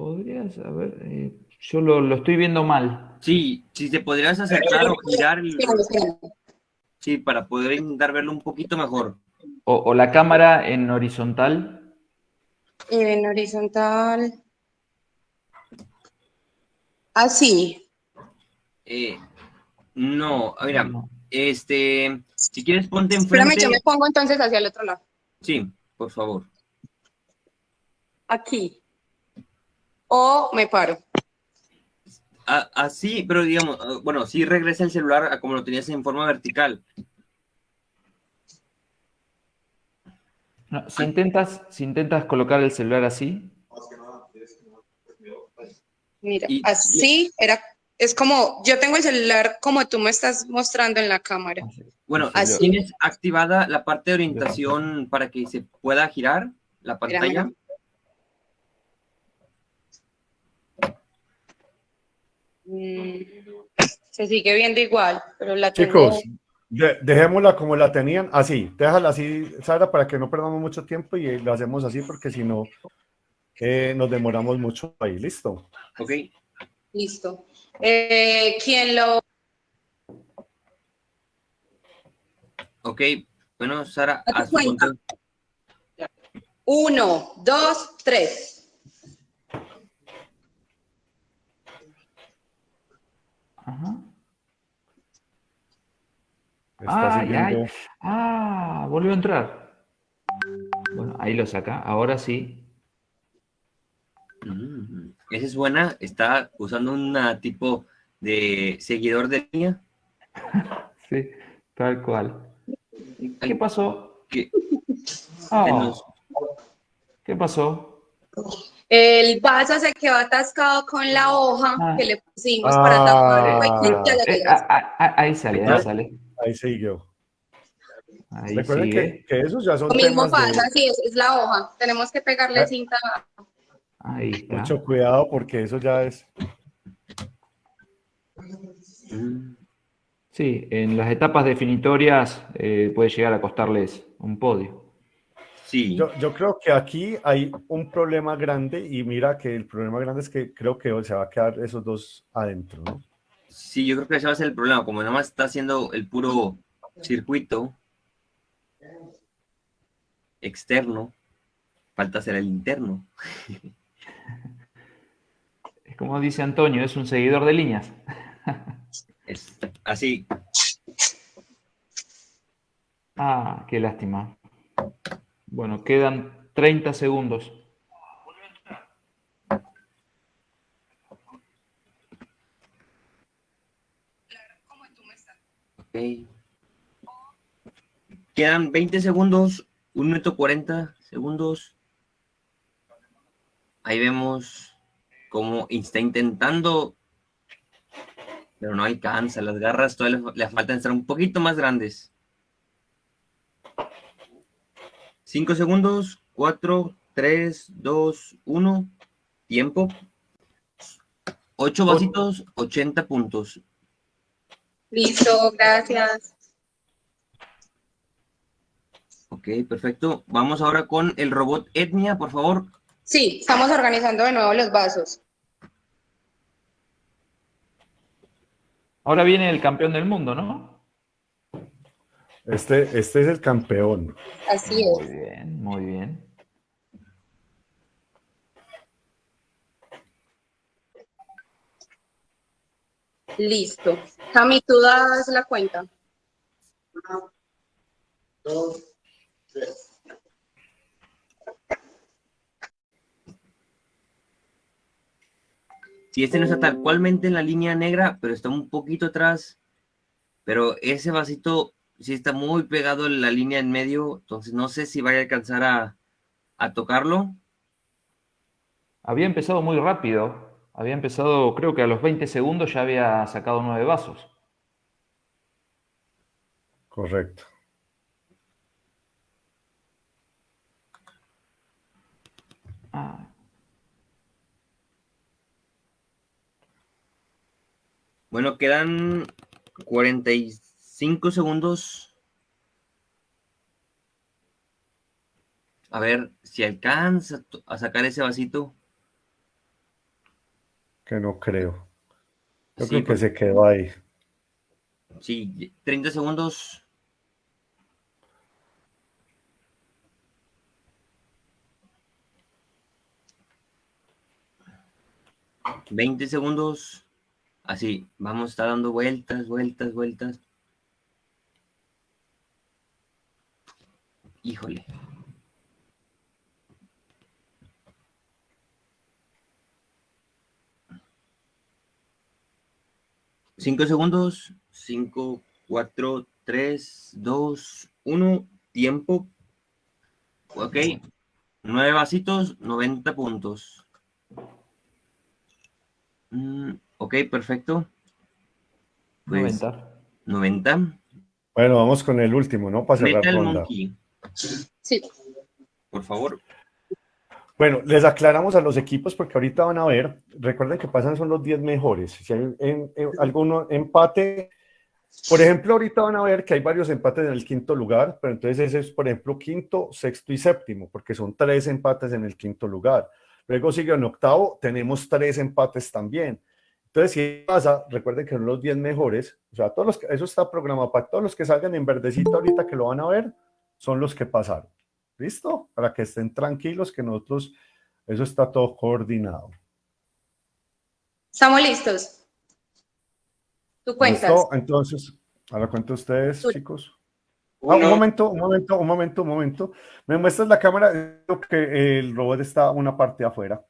podrías, a ver, eh, yo lo, lo estoy viendo mal. Sí, si te podrías acercar o girar el... Espérame, espérame. Sí, para poder intentar verlo un poquito mejor. O, o la cámara en horizontal. En horizontal. Así. Eh, no, mira, este, si quieres ponte Espérame, enfrente. yo me pongo entonces hacia el otro lado. Sí, por favor. Aquí. O me paro. Así, pero digamos, ah, bueno, sí regresa el celular a como lo tenías en forma vertical. No, si intentas, si intentas colocar el celular así, Mira, Y- así era. Es como, yo tengo el celular como tú me estás mostrando en la cámara. Bueno, Así. ¿tienes activada la parte de orientación para que se pueda girar la pantalla? mira. Mm, se sigue viendo igual, pero la tengo. Chicos, de- dejémosla como la tenían, así, déjala así, Sara, para que no perdamos mucho tiempo y lo hacemos así porque si no, eh, nos demoramos mucho ahí, listo. Ok, Listo. Eh, ¿Quién lo ok. Bueno, Sara. Uno, dos, tres. Ajá. Siguiendo. ay. Ah, volvió a entrar. Bueno, ahí lo saca. Ahora sí. Mm, Esa es buena. Está usando una tipo de seguidor de línea. Sí, tal cual. ¿Qué pasó? Que Ah, ¿Qué pasó? El vaso se quedó atascado con la hoja Ah. que le pusimos para tapar. Ah. Eh, ya. ah, ah, ah, ahí sale, ahí sale. Ahí siguió. Ahí Recuerden sigue. que, que esos ya son Lo mismo temas de pasa, sí, es, es la hoja. Tenemos que pegarle Ah. cinta. Ahí está. mucho cuidado porque eso ya es. Sí, en las etapas definitorias eh, puede llegar a costarles un podio. Sí, Yo, yo creo que aquí hay un problema grande y mira que el problema grande es que creo que se va a quedar esos dos adentro, ¿no? sí, yo creo que ese va a ser el problema. Como nada más está haciendo el puro circuito externo, falta hacer el interno. Es como dice Antonio, es un seguidor de líneas. Es así. Ah, qué lástima. Bueno, quedan 30 segundos. Quedan 20 segundos, 1 minuto 40 segundos. Ahí vemos cómo está intentando, pero no alcanza. Las garras todavía le faltan estar un poquito más grandes. 5 segundos, 4, 3, 2, 1. Tiempo. Ocho vasitos, 80 puntos. Listo, gracias. Ok, perfecto. Vamos ahora con el robot Etnia, por favor. Sí, estamos organizando de nuevo los vasos. Ahora viene el campeón del mundo, ¿no? Este, este es el campeón. Así Muy es. bien, muy bien. Listo. Cami, tú das la cuenta. Dos, tres. Si este no está tal cualmente en la línea negra, pero está un poquito atrás, pero ese vasito sí está muy pegado en la línea en medio, entonces no sé si vaya a alcanzar a, a tocarlo. Había empezado muy rápido. Había empezado, creo que a los 20 segundos ya había sacado nueve vasos. Correcto. Ah, Bueno, quedan 45 segundos. A ver si alcanza a sacar ese vasito. Que no creo. Yo Sí, creo que se quedó ahí. Sí, 30 segundos. Veinte segundos. Así, vamos a estar dando vueltas, vueltas, vueltas. Híjole. Cinco segundos. Cinco, cuatro, tres, dos, uno. Tiempo. Ok. Nueve vasitos, 90 puntos. Mm, ok, perfecto. Pues, 90. 90. Bueno, vamos con el último, ¿no? Para cerrar Metal ronda. Monkey, Sí. por favor. Bueno, les aclaramos a los equipos porque ahorita van a ver, recuerden que pasan son los 10 mejores. Si hay en, en alguno empate, por ejemplo, ahorita van a ver que hay varios empates en el quinto lugar, pero entonces ese es, por ejemplo, quinto, sexto y séptimo, porque son tres empates en el quinto lugar. Luego sigue en octavo, tenemos tres empates también. Entonces, si pasa, recuerden que son los 10 mejores, o sea, todos los que, eso está programado para todos los que salgan en verdecito ahorita que lo van a ver, son los que pasaron. ¿Listo? Para que estén tranquilos que nosotros, eso está todo coordinado. Estamos listos. Tú cuentas. ¿Listo? Entonces, ahora cuento ustedes, Tú. chicos. Ah, un momento, un momento, un momento, un momento. Me muestras la cámara, Creo que el robot está una parte afuera.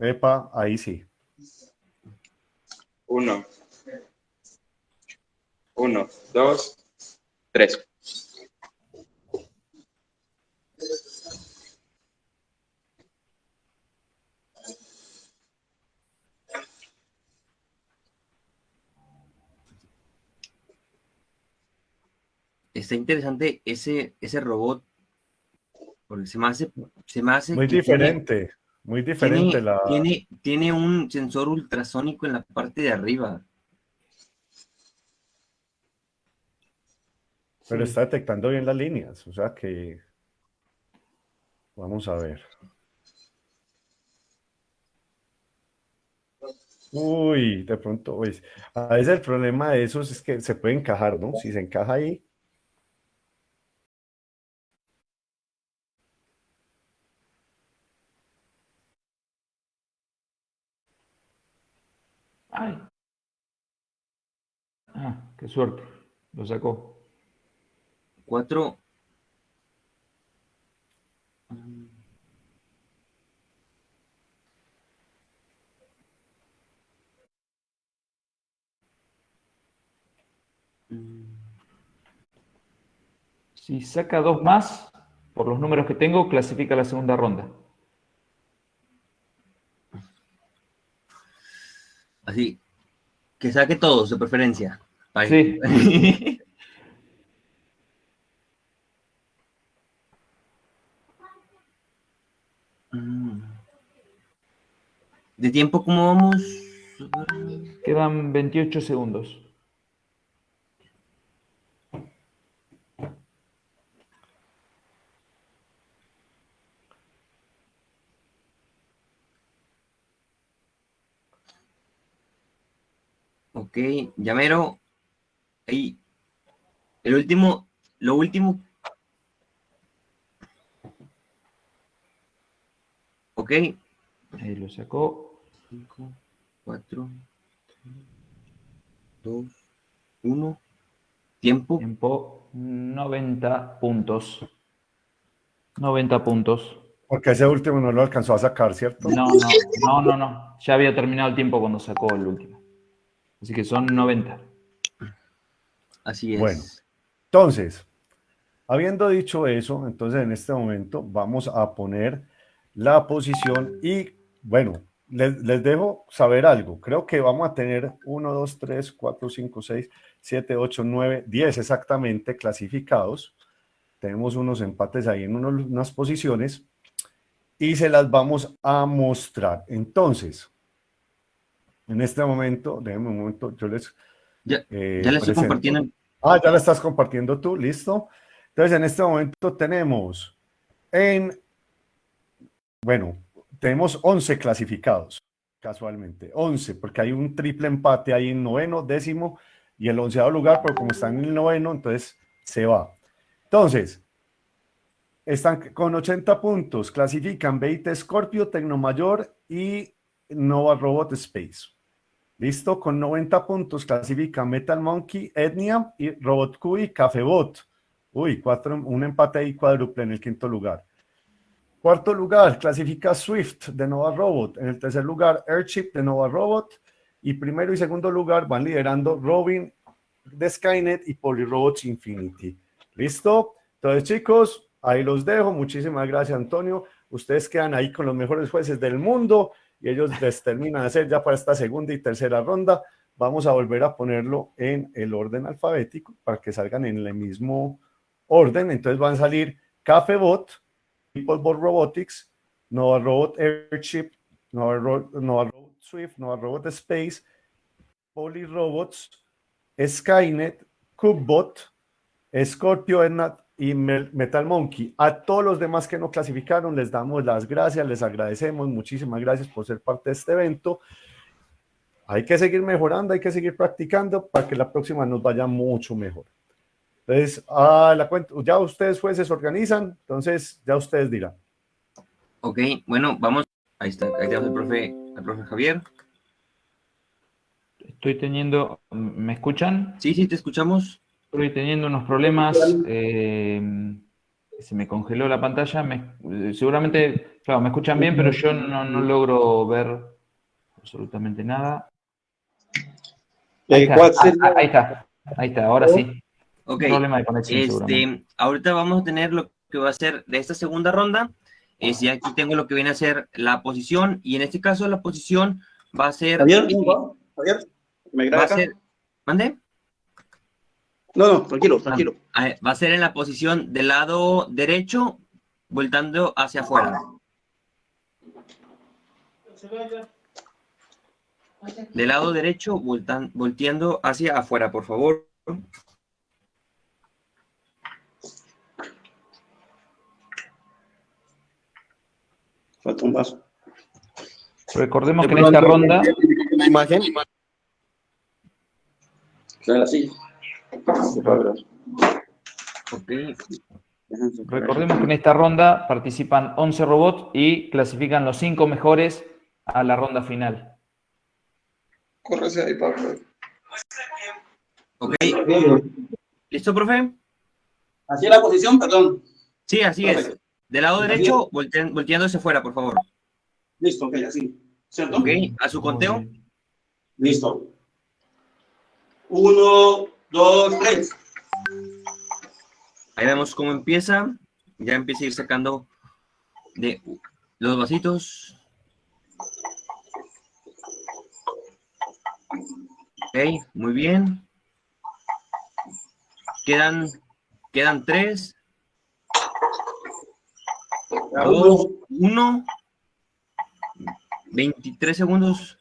Epa, ahí sí. Uno. Uno, dos, tres. Está interesante ese, ese robot. Porque se me hace, se me hace Muy que tiene- diferente, muy diferente tiene, la... tiene, tiene un sensor ultrasónico en la parte de arriba. Pero está detectando bien las líneas, o sea que... Vamos a ver. Uy, de pronto, pues, a veces el problema de esos es que se puede encajar, ¿no? Si se encaja ahí, Ay. Ah, qué suerte. Lo sacó. Cuatro. Si saca dos más, por los números que tengo, clasifica la segunda ronda. Así. Que saque todos de preferencia. Sí. ¿De tiempo cómo vamos? Quedan 28 segundos. Ok, llamero. Ahí. El último, lo último. Ok. Ahí lo sacó. 5, 4, 2, 1. Tiempo. Tiempo 90 puntos. 90 puntos. Porque ese último no lo alcanzó a sacar, ¿cierto? No, no, no, no, no. Ya había terminado el tiempo cuando sacó el último. Así que son 90. Así es. Bueno, entonces, habiendo dicho eso, entonces en este momento vamos a poner la posición y, bueno, les, les dejo saber algo. Creo que vamos a tener 1, 2, 3, 4, 5, 6, 7, 8, 9, 10 exactamente clasificados. Tenemos unos empates ahí en unos- unas posiciones y se las vamos a mostrar. Entonces, en este momento, déjenme un momento, yo les... Ya, eh, ya le estoy compartiendo. Ah, ya la estás compartiendo tú, listo. Entonces, en este momento tenemos en, bueno, tenemos 11 clasificados, casualmente, 11, porque hay un triple empate ahí en noveno, décimo y el onceado lugar, pero como están en el noveno, entonces se va. Entonces, están con 80 puntos, clasifican Beite Scorpio, Tecnomayor y Nova Robot Space. Listo, con 90 puntos clasifican Metal Monkey, Etnia y Robot Q y Cafebot. Uy, cuatro, un empate ahí cuádruple en el quinto lugar. Cuarto lugar, clasifica Swift de Nova Robot. En el tercer lugar, Airship de Nova Robot. Y primero y segundo lugar van liderando Robin de Skynet y Polyrobots Infinity. ¿Listo? Entonces, chicos, ahí los dejo. Muchísimas gracias, Antonio. Ustedes quedan ahí con los mejores jueces del mundo y ellos les terminan de hacer ya para esta segunda y tercera ronda. Vamos a volver a ponerlo en el orden alfabético para que salgan en el mismo orden. Entonces van a salir Cafebot, Peoplebot Robotics, Nova Robot Airship, Nova, Ro- Nova Robot Swift, Nova Robot Space, Poly Robots, Skynet, Cubbot, Scorpio y Metal Monkey. A todos los demás que no clasificaron les damos las gracias, les agradecemos, muchísimas gracias por ser parte de este evento. Hay que seguir mejorando, hay que seguir practicando para que la próxima nos vaya mucho mejor. Entonces, a la cuenta, ya ustedes jueces se organizan, entonces ya ustedes dirán. Ok, bueno, vamos. Ahí está, ahí tenemos al profe, al profe Javier. Estoy teniendo, ¿me escuchan? Sí, sí, te escuchamos. Estoy teniendo unos problemas. eh, se me congeló la pantalla. me- eh, seguramente, claro, me escuchan bien, pero yo no, no logro ver absolutamente nada. Ahí Eh, está, ¿cuál sería? ah, ahí está, ahí está, ahora sí. Ok, Problema de conexión, seguramente. este, ahorita vamos a tener lo que va a ser de esta segunda ronda. Es, ya aquí tengo lo que viene a ser la posición, y en este caso la posición va a ser. Javier, eh, ¿cómo va? Javier, ¿me va a grabas acá? ser. ¿Mande? No, no, tranquilo, tranquilo. Ah, Va a ser en la posición del lado derecho, voltando hacia afuera. Del lado derecho, voltan- volteando hacia afuera, por favor. Falta un vaso. Recordemos que en esta ronda, La imagen. Claro, sí. Ok. recordemos que en esta ronda participan 11 robots y clasifican los 5 mejores a la ronda final. Córrese ahí, Pablo. Ok. ¿Listo, profe? Así es la posición, perdón. Sí, así es. Del lado derecho, voltean- volteando hacia afuera, por favor. Listo, ok, así. ¿Cierto? Ok, a su conteo. Listo. Uno, dos, tres. Ahí vemos cómo empieza. Ya empieza a ir sacando de los vasitos. Ok, muy bien. Quedan, quedan tres, dos, uno. 23 segundos.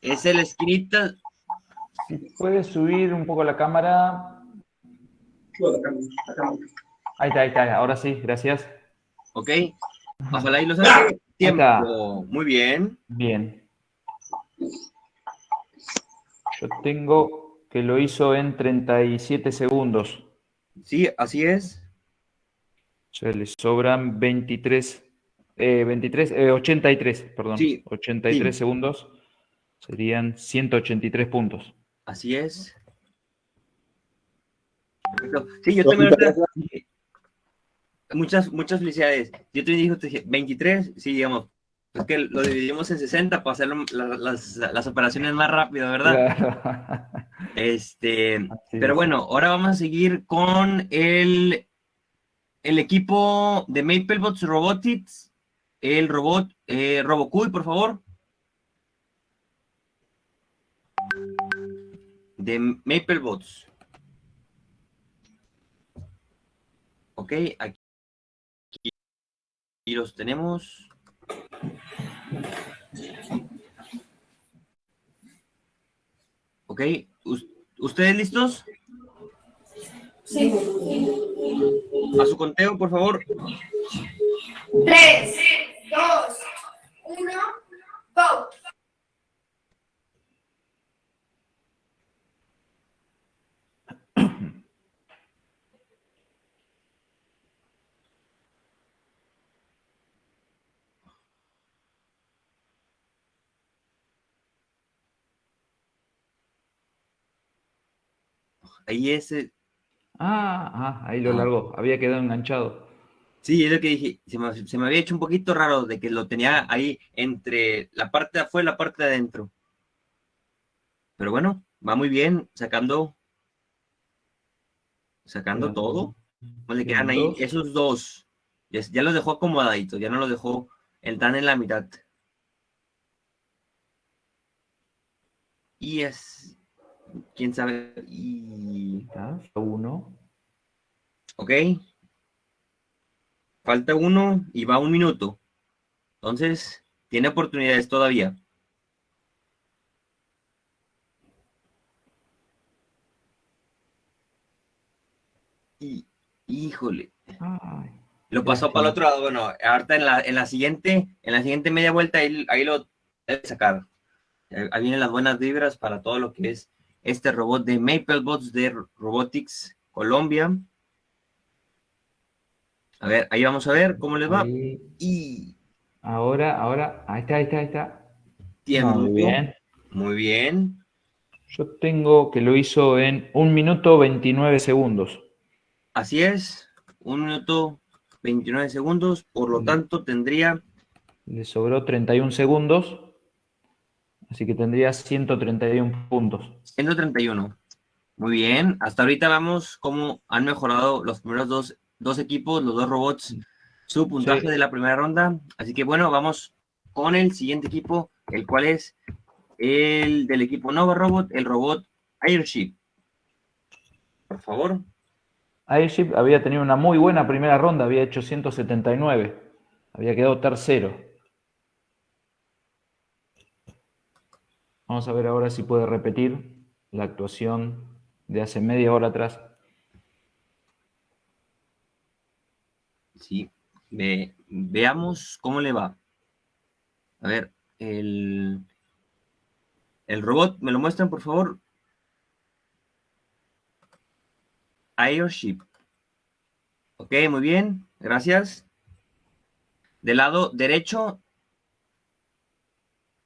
Es el esquinita. Si puedes subir un poco la cámara. Ahí está, ahí está. Ahora sí, gracias. Ok. Ojalá y lo saque. Tiempo. Muy bien. Bien. Yo tengo que lo hizo en 37 segundos. Sí, así es. O sea, le sobran 23, eh, 23, eh, 83, perdón. Sí, 83 sí. segundos. Serían 183 puntos. Así es. Perfecto. Sí, yo también Muchas, muchas felicidades. Yo te dije, te dije 23, sí, digamos. Es que lo dividimos en 60 para hacer la- las, las operaciones más rápido, ¿verdad? Este, pero bueno, ahora vamos a seguir con el, el equipo de MapleBots Robotics. El robot, eh, Robocuy, por favor. De MapleBots. Ok, aquí, aquí los tenemos. Ok, ¿us- ¿ustedes listos? Sí. A su conteo, por favor. Tres, dos, uno, go. Ahí ese. Ah, ah, ahí lo largó. Había quedado enganchado. Sí, es lo que dije. Se me, se me había hecho un poquito raro de que lo tenía ahí entre la parte de afuera y la parte de adentro. Pero bueno, va muy bien, sacando. Sacando todo. No le quedan ahí esos dos. Ya, ya los dejó acomodaditos, ya no los dejó el tan en la mitad. Y es. Quién sabe. Y. Uno. Ok. Falta uno y va un minuto. Entonces, tiene oportunidades todavía. Y, híjole. Lo pasó para el otro lado. Bueno, ahorita en la, en la siguiente, en la siguiente media vuelta, ahí, ahí lo debe sacar. Ahí vienen las buenas vibras para todo lo que es este robot de MapleBots de Robotics Colombia. A ver, ahí vamos a ver cómo les va. Ahí. Y Ahora, ahora. Ahí está, ahí está, ahí está. tiempo. Muy bien. Muy bien. Yo tengo que lo hizo en un minuto 29 segundos. Así es. Un minuto 29 segundos. Por lo tanto, tendría Le sobró 31 segundos. Así que tendría 131 puntos. 131. Muy bien. Hasta ahorita vamos cómo han mejorado los primeros dos, dos equipos, los dos robots, su puntaje Sí. de la primera ronda. Así que bueno, vamos con el siguiente equipo, el cual es el del equipo Nova Robot, el robot Airship. Por favor. Airship había tenido una muy buena primera ronda, había hecho 179. Había quedado tercero. Vamos a ver ahora si puede repetir la actuación de hace media hora atrás. Sí, ve- veamos cómo le va. A ver, el, el robot, ¿me lo muestran, por favor? Airship. Ok, muy bien, gracias. Del lado derecho.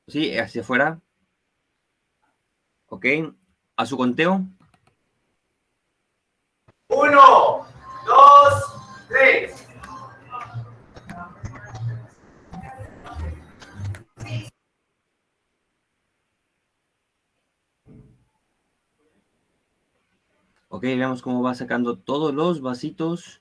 Sí, hacia afuera. Ok, a su conteo. Uno, dos, tres. Ok, veamos cómo va sacando todos los vasitos.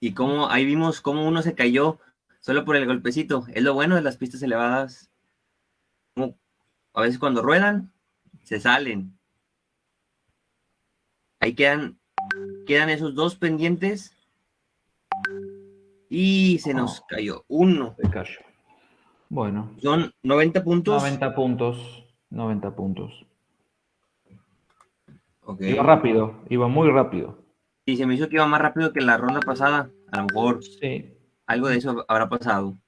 Y cómo, ahí vimos cómo uno se cayó solo por el golpecito. Es lo bueno de las pistas elevadas. A veces cuando ruedan, se salen. Ahí quedan, quedan esos dos pendientes. Y se nos cayó uno. Se cayó. Bueno. Son 90 puntos. 90 puntos. 90 puntos. Iba rápido, iba muy rápido. Y se me hizo que iba más rápido que la ronda pasada. A lo mejor Sí. Algo de eso habrá pasado.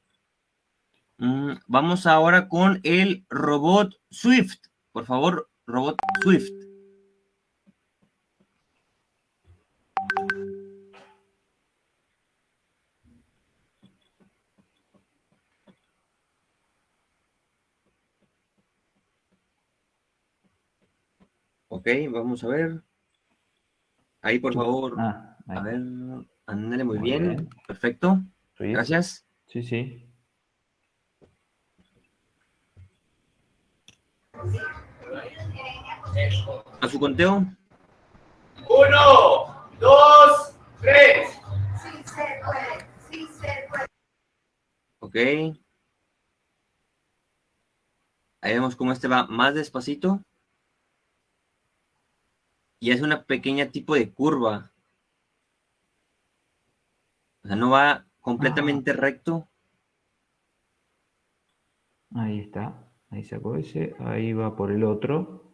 Mm, vamos ahora con el robot Swift. Por favor, robot Swift. Ok, vamos a ver. Ahí, por favor. Ah, ahí. A ver, ándale muy, Muy bien. bien. Perfecto. Sí. Gracias. Sí, sí. A su conteo. Uno, dos, tres. Sí se puede, sí se puede. Ok. Ahí vemos cómo este va más despacito. Y es una pequeña tipo de curva. O sea, no va completamente recto. Ahí está. Ahí sacó ese. Ahí va por el otro.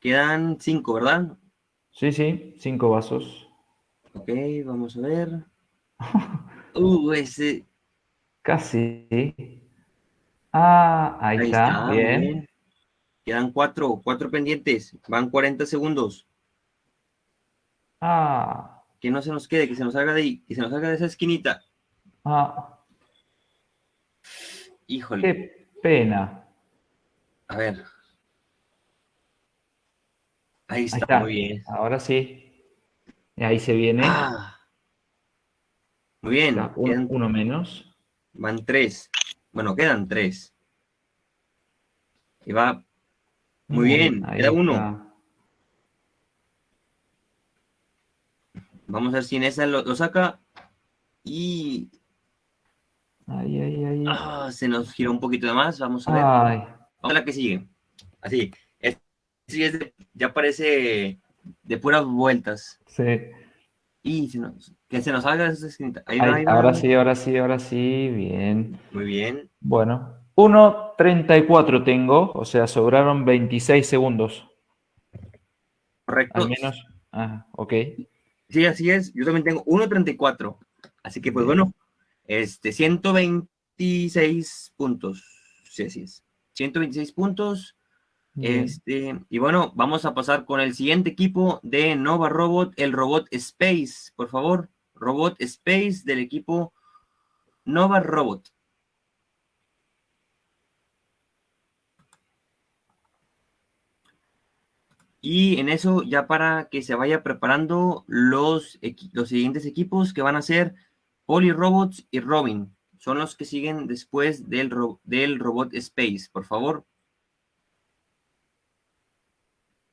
Quedan cinco, ¿verdad? Sí, sí. Cinco vasos. Ok, vamos a ver. Uh, ese. Casi. Ah, ahí, Ahí está. está, muy Bien. bien. Quedan cuatro, cuatro pendientes. Van 40 segundos. Ah, Que no se nos quede, que se nos salga de ahí, que se nos salga de esa esquinita. ah. Híjole. Qué pena. A ver. Ahí Ahí está, está. muy bien. Ahora sí. Ahí se viene. Ah. Muy bien. Está, quedan- uno menos. van tres. Bueno, quedan tres. Y va. Muy bien, ahí queda uno. Vamos a ver si en esa lo, lo saca. Y. Ahí, ahí, ahí. ah, se nos gira un poquito de más. Vamos a ver. Ay, Vamos a la que sigue. Así. Es, sí, es de- ya parece de puras vueltas. sí. Y se nos- que se nos salga esa esquinita. Ahí va, Ahí, ahí va. ahora sí, ahora sí, ahora sí. Bien. Muy bien. Bueno. 1.34 tengo, o sea, sobraron 26 segundos. Correcto. Al menos. Ah, ok. Sí, así es. Yo también tengo 1.34. Así que, pues bueno, este, 126 puntos. Sí, así es. 126 puntos. Bien. Este, y bueno, vamos a pasar con el siguiente equipo de Nova Robot, el Robot Space, por favor. Robot Space del equipo Nova Robot. Y en eso, ya para que se vaya preparando los, los siguientes equipos que van a ser Poly Robots y Robin. Son los que siguen después del, ro- del Robot Space, por favor.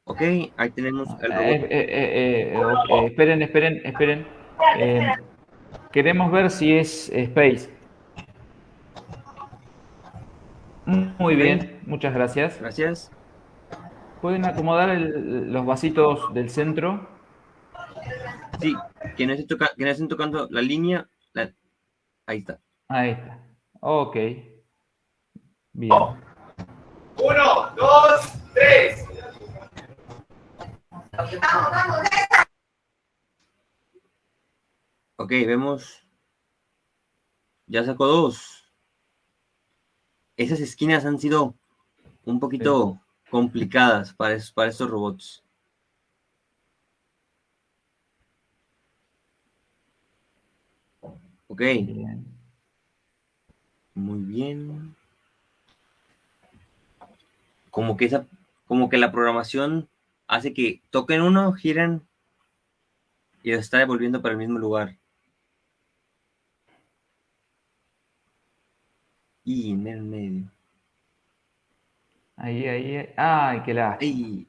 Ok, ahí tenemos el Eh, robot. eh, eh, Esperen, esperen, esperen. Queremos ver si es Space. Muy bien, muchas gracias. Gracias. ¿Pueden acomodar el- los vasitos del centro? Sí, que no, estén toca- que no estén tocando la línea. la- Ahí está. Ahí está. Ok. Bien. Uno, dos, tres. Vamos, vamos, Ok, vemos. Ya sacó dos. Esas esquinas han sido un poquito complicadas para, es- para estos robots. Ok, muy bien. Como que esa, como que la programación hace que toquen uno, giren y lo está devolviendo para el mismo lugar. Y en el medio. Ahí, ahí. Ay, qué lástima. Ay.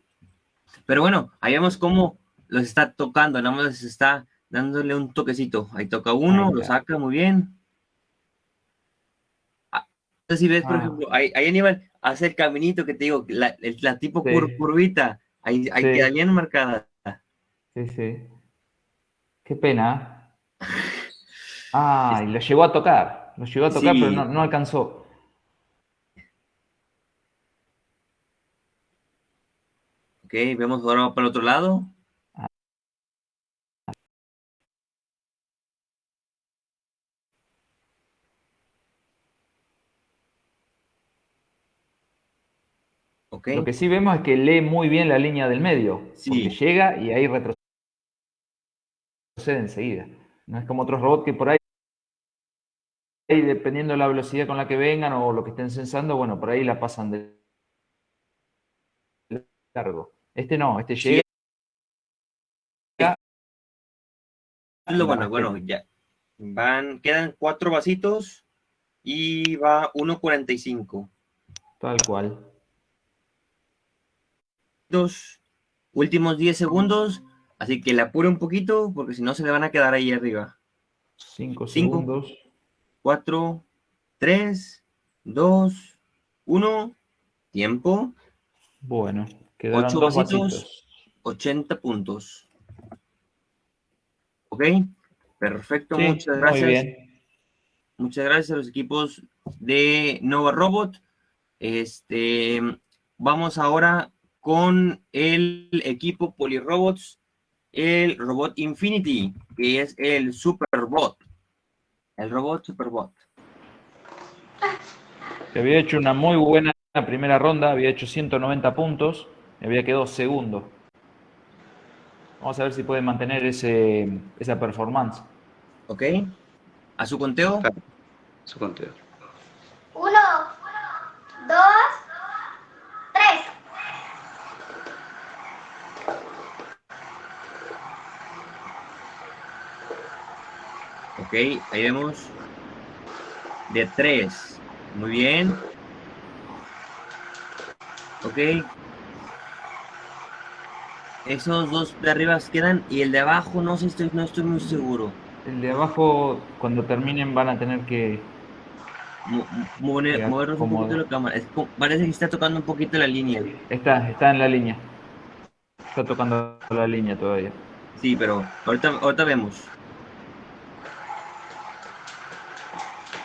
Pero bueno, ahí vemos cómo los está tocando, nada más les está dándole un toquecito. Ahí toca uno, Ahí lo saca muy bien. Ah, si ves, por Ah. ejemplo, ahí, ahí Aníbal hace el caminito que te digo, la, tipo Sí. cur- curvita, ahí, ahí Sí. queda bien marcada. Sí, sí. Qué pena. Ah, y lo llegó a tocar. Lo llegó a tocar, Sí. pero no, no alcanzó. Vemos ahora para el otro lado. Lo que sí vemos es que lee muy bien la línea del medio. Sí. Porque llega y ahí retrocede enseguida. No es como otros robots que por ahí, ahí, dependiendo de la velocidad con la que vengan o lo que estén censando, bueno, por ahí la pasan de largo. Este no, este llega. bueno, bueno, ya. Van, quedan cuatro vasitos y va 1.45. Tal cual. Dos últimos 10 segundos, así que le apure un poquito porque si no se le van a quedar ahí arriba. Cinco, Cinco. segundos. 4, 3, 2, 1, tiempo, Bueno, 8 dos vasitos, vasitos. 80 puntos. ¿Ok? Perfecto, Sí, muchas muy gracias. bien. Muchas gracias a los equipos de Nova Robot. Este, vamos ahora con el equipo Polirobots, el Robot Infinity, que es el Superbot. El robot Superbot. Que había hecho una muy buena primera ronda, había hecho 190 puntos y había quedado segundo. Vamos a ver si puede mantener ese, esa performance. ¿Ok? A su conteo. Su conteo. Uno, dos, tres. Ok, ahí vemos. De 3. Muy bien. Ok. Esos dos de arriba quedan y el de abajo no sé, estoy, no estoy muy seguro. El de abajo, cuando terminen, van a tener que. Mo- mover- movernos un poquito la cámara. Es parece que está tocando un poquito la línea. Está, está en la línea. Está tocando la línea todavía. Sí, pero ahorita, ahorita vemos.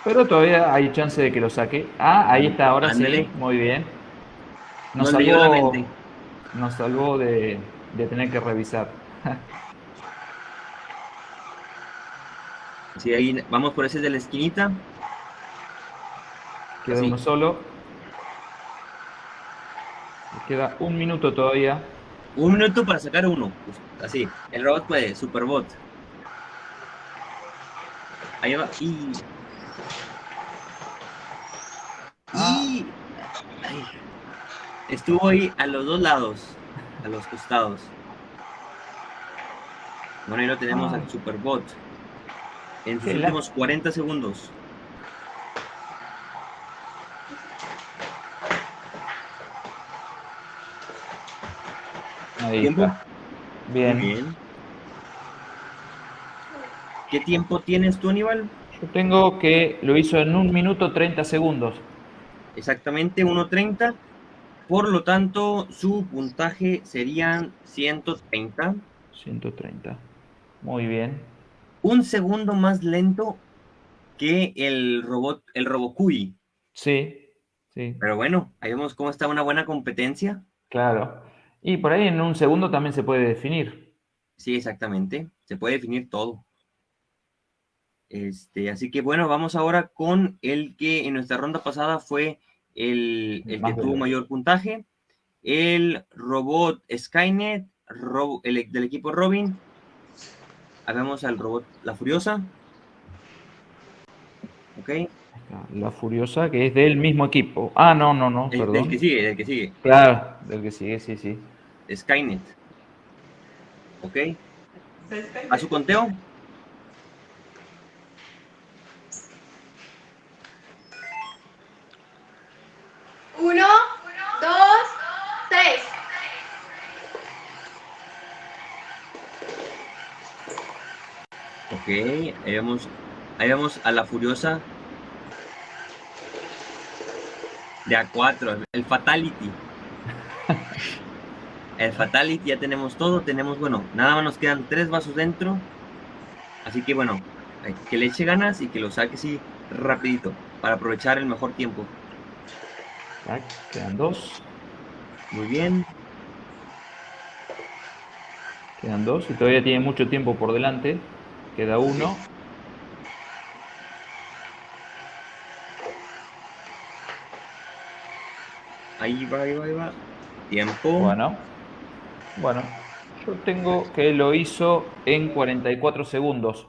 Pero todavía hay chance de que lo saque. Ah, ahí está, ahora sí. Muy bien. Nos No leyó la salvó, mente. nos salvó de, de tener que revisar. Sí, ahí vamos por ese de la esquinita. Queda Así. uno solo. Queda un minuto todavía. Un minuto para sacar uno. Así. El robot puede, Superbot. Ahí va. Y. Y. ay. Estuvo ahí a los dos lados. A los costados. Bueno, ahí lo tenemos Ah. al Superbot. En sus Qué la- últimos 40 segundos. Ahí ¿Tiempo? está. Bien. Bien. ¿Qué tiempo tienes tú, Aníbal? Yo tengo que lo hizo en un minuto 30 segundos. Exactamente 1.30. Por lo tanto, su puntaje serían 130. 130. Muy bien. Un segundo más lento que el robot, el Robocui. Sí, sí, Pero bueno, ahí vemos cómo está una buena competencia. claro. Y por ahí en un segundo también se puede definir. Sí, exactamente. Se puede definir todo. Este, así que bueno, vamos ahora con el que en nuestra ronda pasada fue el, el que tuvo mayor puntaje. El robot Skynet, robo- el, del equipo Robin. Ahí vemos al robot La Furiosa. Ok. La Furiosa, que es del mismo equipo. Ah, no, no, no, del perdón. que sigue, del que sigue. Claro, del que sigue, sí, sí. Skynet. Ok. A su conteo. Uno, dos, tres. Ok, ahí vemos, ahí vemos a la Furiosa de A4, el Fatality. El Fatality, ya tenemos todo, tenemos, bueno, nada más nos quedan tres vasos dentro. Así que bueno, que le eche ganas y que lo saque así rapidito para aprovechar el mejor tiempo. Tac, quedan dos. Muy bien. Quedan dos y todavía tiene mucho tiempo por delante. Queda uno. Ahí va, ahí va, ahí va. Tiempo. Bueno. Bueno. Yo tengo que lo hizo en 44 segundos.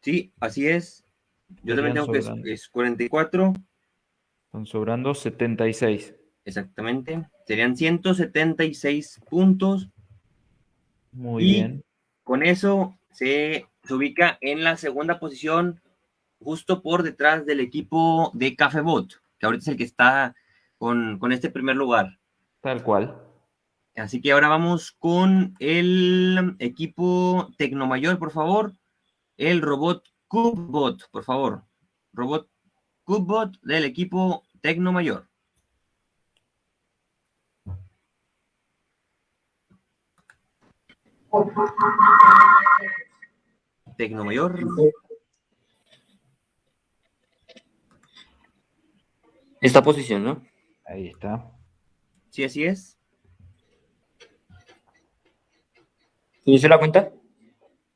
Sí, así es. Yo también tengo que es, es 44. Están sobrando 76. Exactamente. Serían 176 puntos. Muy Y bien. Con eso se, se ubica en la segunda posición, justo por detrás del equipo de Cafebot, que ahorita es el que está con, con este primer lugar. Tal cual. Así que ahora vamos con el equipo Tecnomayor, por favor. El robot CubeBot, por favor. Robot CubeBot del equipo Tecnomayor. Tecnomayor. Esta posición, ¿no? Ahí está. Sí, así es. ¿Inició la cuenta?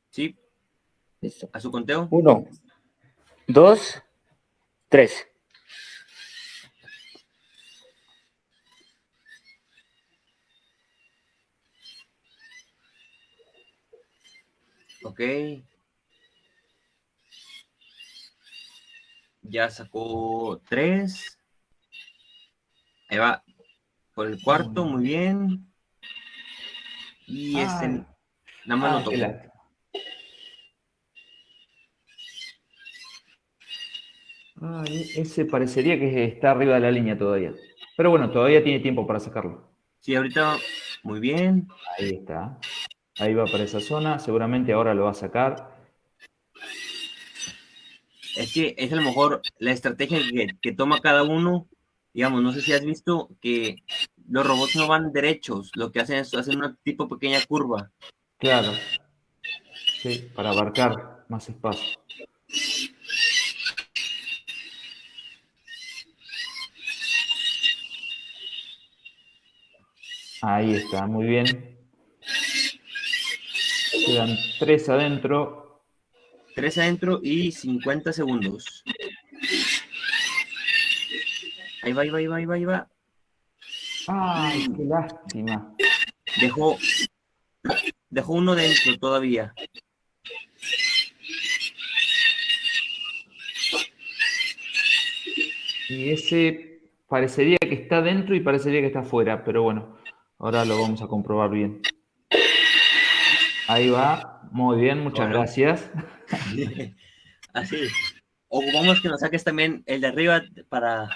Sí. Listo. A su conteo. Uno, dos, tres. Ok. Ya sacó tres. Ahí va. Por el cuarto, muy bien. Y este, Ay. nada más Ah, lo qué tocó. Ah, ese parecería que está arriba de la línea todavía. Pero bueno, todavía tiene tiempo para sacarlo. Sí, ahorita, muy bien. Ahí está. Ahí va para esa zona. Seguramente ahora lo va a sacar. Es que es a lo mejor la estrategia que, que toma cada uno. Digamos, no sé si has visto que los robots no van derechos. Lo que hacen es hacen una tipo pequeña curva. Claro. Sí, para abarcar más espacio. Ahí está, muy bien. Quedan tres adentro. Tres adentro y 50 segundos. Ahí va, ahí va, ahí va, ahí va, ahí va. Ay, qué lástima. Dejó, dejó uno dentro todavía. Y ese parecería que está dentro y parecería que está afuera, pero bueno, ahora lo vamos a comprobar bien. Ahí va, muy bien, muchas Bueno. gracias. Así. Ocupamos que nos saques también el de arriba para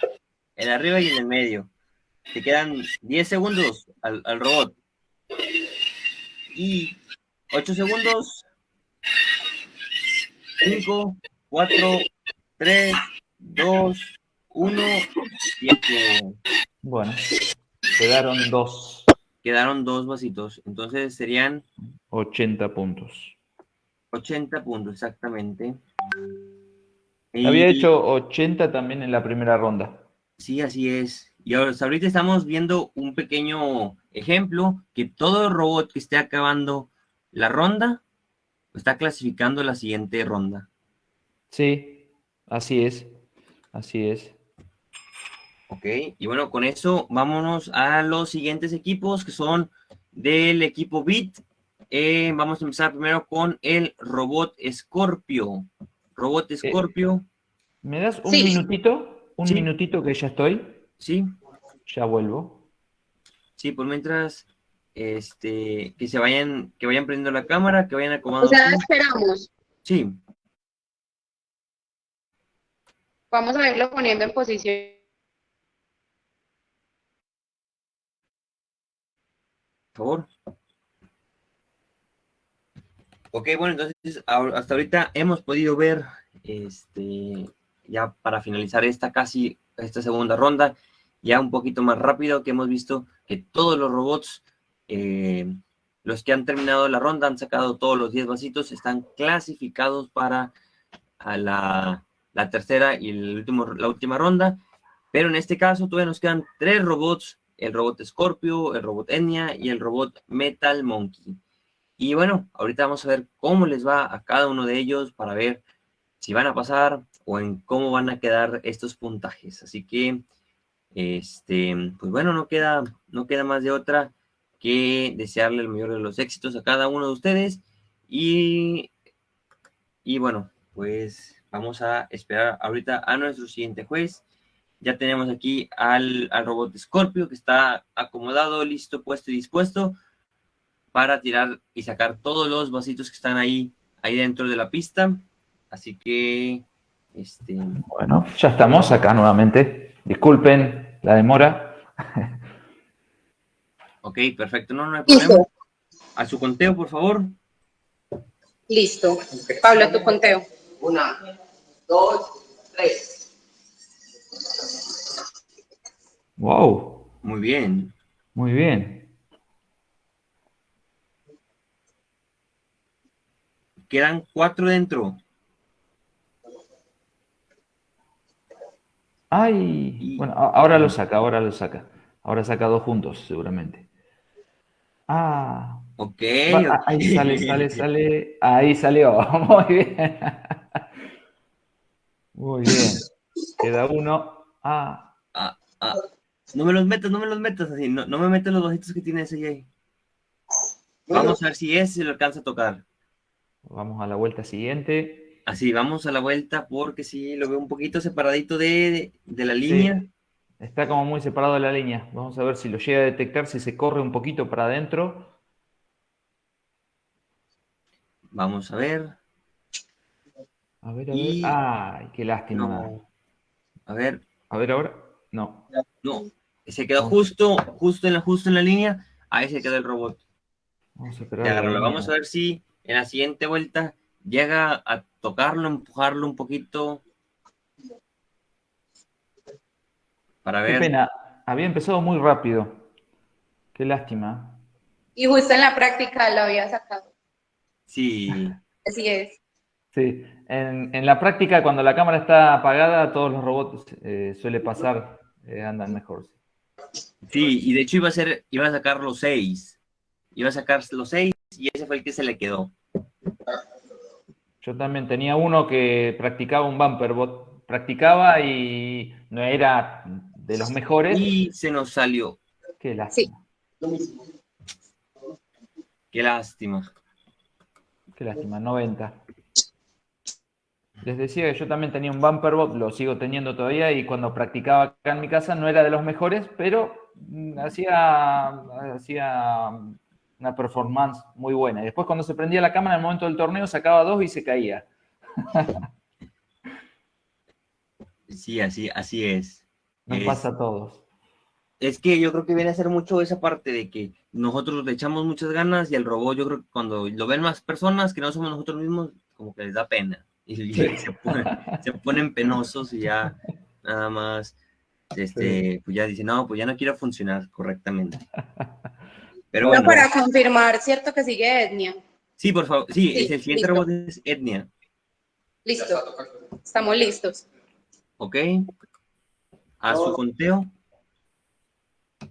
el de arriba y el del medio. Te quedan 10 segundos al, al robot. Y 8 segundos. 5, 4, 3, 2, 1. Tiempo. Bueno, quedaron dos, Quedaron dos vasitos. Entonces serían 80 puntos. 80 puntos exactamente. Y- Había hecho 80 también en la primera ronda. Sí, así es. Y ahorita estamos viendo un pequeño ejemplo que todo robot que esté acabando la ronda está clasificando la siguiente ronda. Sí, así es, así es. Ok, y bueno, con eso vámonos a los siguientes equipos que son del equipo BIT. Eh, vamos a empezar primero con el robot Scorpio. Robot Scorpio, ¿Me das un Sí. minutito? Un Sí. minutito que ya estoy. sí, Ya vuelvo. sí, por mientras, este, que se vayan, que vayan prendiendo la cámara, que vayan O acomodando. sea, su- esperamos. Sí, Vamos a irlo poniendo en posición. Favor. Ok, bueno, entonces hasta ahorita hemos podido ver, este, ya para finalizar esta casi, esta segunda ronda, ya un poquito más rápido, que hemos visto que todos los robots eh, los que han terminado la ronda, han sacado todos los 10 vasitos, están clasificados para a la, la tercera y el último, la última ronda. Pero en este caso todavía nos quedan tres robots, el robot Scorpio, el robot Enya y el robot Metal Monkey. Y bueno, ahorita vamos a ver cómo les va a cada uno de ellos para ver si van a pasar o en cómo van a quedar estos puntajes. Así que, este, pues bueno, no queda, no queda más de otra que desearle el mayor de los éxitos a cada uno de ustedes. Y, y bueno, pues vamos a esperar ahorita a nuestro siguiente juez. Ya tenemos aquí al, al robot Scorpio que está acomodado, listo, puesto y dispuesto para tirar y sacar todos los vasitos que están ahí, ahí dentro de la pista. Así que, este... Bueno, ya estamos acá nuevamente. Disculpen la demora. Ok, perfecto, no, no hay problema. A su conteo, por favor. Listo. Pablo, a tu conteo. Una, dos, tres. Wow. Muy bien. Muy bien. Quedan cuatro dentro. Ay, bueno, ahora lo saca, ahora lo saca. Ahora saca dos juntos, seguramente. Ah. Ok. Va- ah, Ahí sale, sale, sale. Ahí salió. Muy bien. Muy bien. Queda uno. Ah. Ah, ah. No me los metas, no me los metas así. No, no me metas los vasitos que tiene ese ahí. Vamos a ver si ese lo alcanza a tocar. Vamos a la vuelta siguiente. Así, vamos a la vuelta porque sí, lo veo un poquito separadito de, de, de la línea. Sí, Está como muy separado de la línea. Vamos a ver si lo llega a detectar, si se corre un poquito para adentro. Vamos a ver. A ver, a ver. Ay, qué lástima. No. A ver. A ver ahora. No. No. Se quedó justo, justo en la, justo en la línea. Ahí se quedó el robot. Vamos a esperar. Vamos a ver si en la siguiente vuelta llega a tocarlo, empujarlo un poquito. Para Qué ver. pena. Había empezado muy rápido. Qué lástima. Y justo en la práctica lo había sacado. Sí. Así es. Sí. En, en la práctica, cuando la cámara está apagada, todos los robots eh, suele pasar, eh, andan mejor. Sí, y de hecho iba a ser, iba a sacar los seis. Iba a sacar los seis y ese fue el que se le quedó. Yo también tenía uno que practicaba un bumper bot. Practicaba y no era de los mejores. Y se nos salió. Qué lástima. Qué lástima. Qué lástima, 90. Les decía que yo también tenía un bumper bot, lo sigo teniendo todavía, y cuando practicaba acá en mi casa no era de los mejores, pero mm, hacía, hacía una performance muy buena. Y después cuando se prendía la cámara en el momento del torneo sacaba dos y se caía. Sí, así, así es. Nos Es- pasa a todos. Es que yo creo que viene a ser mucho esa parte de que nosotros le echamos muchas ganas y el robot, yo creo que cuando lo ven más personas que no somos nosotros mismos, como que les da pena. Y, y se, ponen, se ponen penosos y ya nada más, este, pues ya dicen, no, pues ya no quiero funcionar correctamente. Pero bueno, para confirmar, ¿cierto que sigue etnia? sí, por favor, sí, Sí, es el siguiente listo. robot es Etnia, Listo. Estamos listos. ¿ok? A su conteo.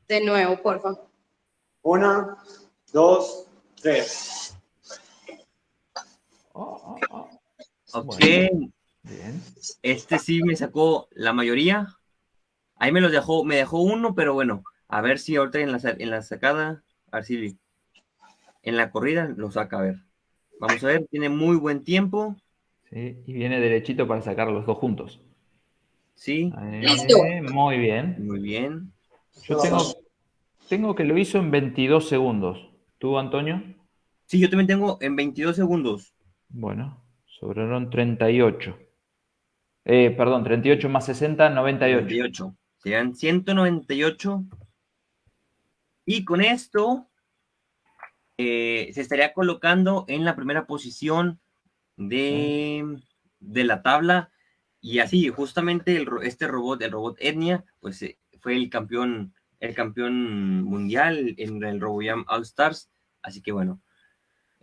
De nuevo, por favor. Una, dos, tres. Ok, Bien. este sí me sacó la mayoría. Ahí me los dejó, me dejó uno, pero bueno, a ver si ahorita en la, en la sacada, a ver si en la corrida lo saca, a ver. Vamos a ver, tiene muy buen tiempo. Sí, y viene derechito para sacar los dos juntos. Sí. Listo. muy bien. Muy bien. Yo tengo, tengo que lo hizo en 22 segundos. ¿Tú, Antonio? Sí, yo también tengo en 22 segundos. Bueno, sobraron 38. Eh, perdón, 38 más 60, 98. 98. Serían 198. Y con esto eh, se estaría colocando en la primera posición de, de la tabla. Y así, justamente el este robot, el robot Etnia, pues eh, fue el campeón, el campeón mundial en el RoboJam All Stars. Así que bueno,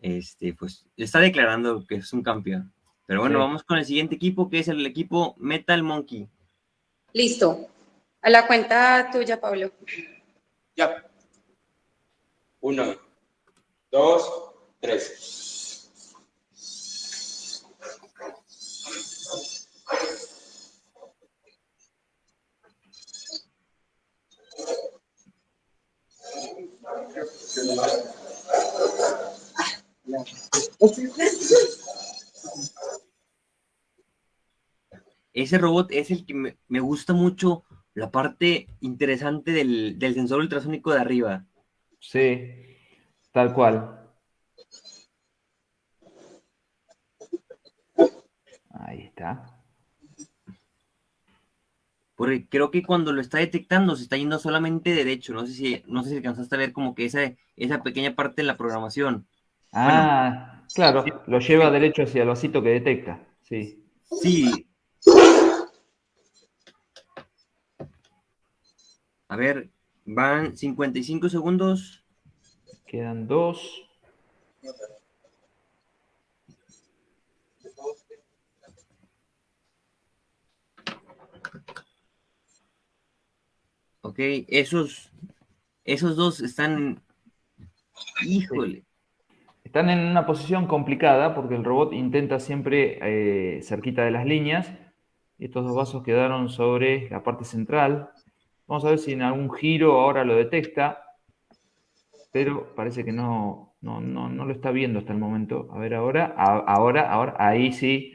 este, pues está declarando que es un campeón. Pero bueno, Sí. vamos con el siguiente equipo, que es el equipo Metal Monkey. Listo. A la cuenta tuya, Pablo. Ya. Uno, dos, tres. Ese robot es el que me, me gusta mucho la parte interesante del, del sensor ultrasónico de arriba. Sí, tal cual. Ahí está. Porque creo que cuando lo está detectando se está yendo solamente derecho. No sé si, no sé si alcanzaste a ver como que esa, esa pequeña parte de la programación. Ah, claro, lo lleva derecho hacia el vasito que detecta. Sí. Sí. A ver, van 55 segundos. Quedan dos. Ok, esos, esos dos están. Híjole. Están en una posición complicada porque el robot intenta siempre eh, cerquita de las líneas. Estos dos vasos quedaron sobre la parte central. Vamos a ver si en algún giro ahora lo detecta. Pero parece que no, no, no, no lo está viendo hasta el momento. A ver ahora. Ahora, ahora. Ahí sí.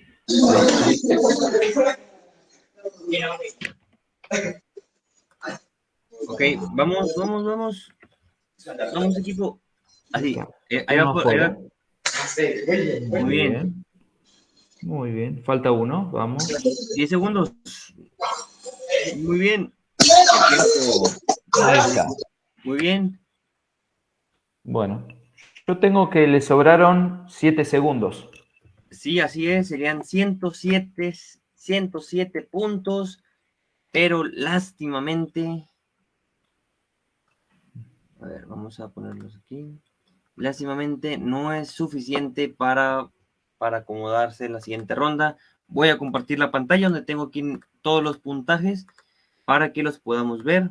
Ok, vamos, vamos, vamos. Vamos, equipo. Así. eh, ahí va, por- ahí va. Muy bien. Muy bien. Falta uno. Vamos. 10 segundos. Muy bien. Tiempo. Ahí está. Muy bien. Bueno. Yo tengo que le sobraron 7 segundos. Sí, así es. Serían 107, 107 puntos. Pero lástimamente. A ver, vamos a ponerlos aquí. Lástimamente no es suficiente para, para acomodarse en la siguiente ronda. Voy a compartir la pantalla donde tengo aquí todos los puntajes para que los podamos ver.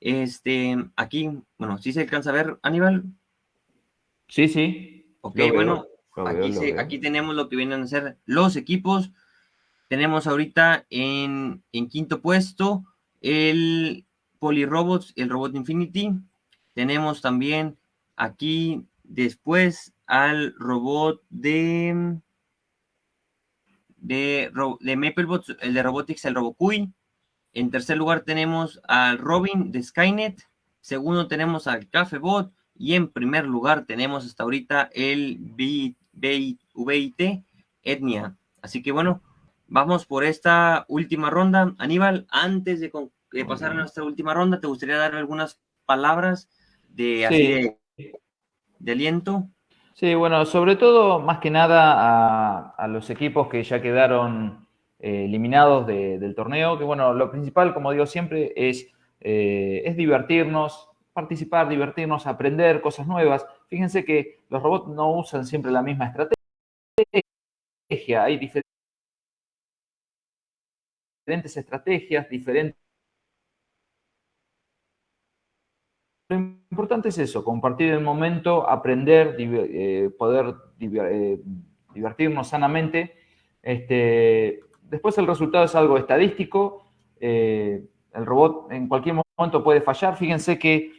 Este, aquí, bueno, si se alcanza a ver, Aníbal. Sí, sí. Ok, veo, bueno, veo, aquí, se- aquí tenemos lo que vienen a ser los equipos. Tenemos ahorita en, en quinto puesto el Polyrobots, el Robot Infinity. Tenemos también aquí después al robot de, de, de MapleBots, el de Robotics, el Robocuy. En tercer lugar tenemos al Robin de Skynet. Segundo tenemos al Cafebot. Y en primer lugar tenemos hasta ahorita el VIT Etnia. Así que bueno, vamos por esta última ronda. Aníbal, antes de, pasar a nuestra última ronda, ¿te gustaría dar algunas palabras de, así Sí. de, de aliento? Sí, bueno, sobre todo, más que nada, a, los equipos que ya quedaron eh, eliminados de- del torneo, que bueno, lo principal, como digo siempre, es, eh, es divertirnos, participar, divertirnos, aprender cosas nuevas. Fíjense que los robots no usan siempre la misma estrategia, hay diferentes estrategias, diferentes importante es eso, compartir el momento, aprender, eh, poder eh, divertirnos sanamente. Este, después el resultado es algo estadístico. eh, el robot en cualquier momento puede fallar. Fíjense que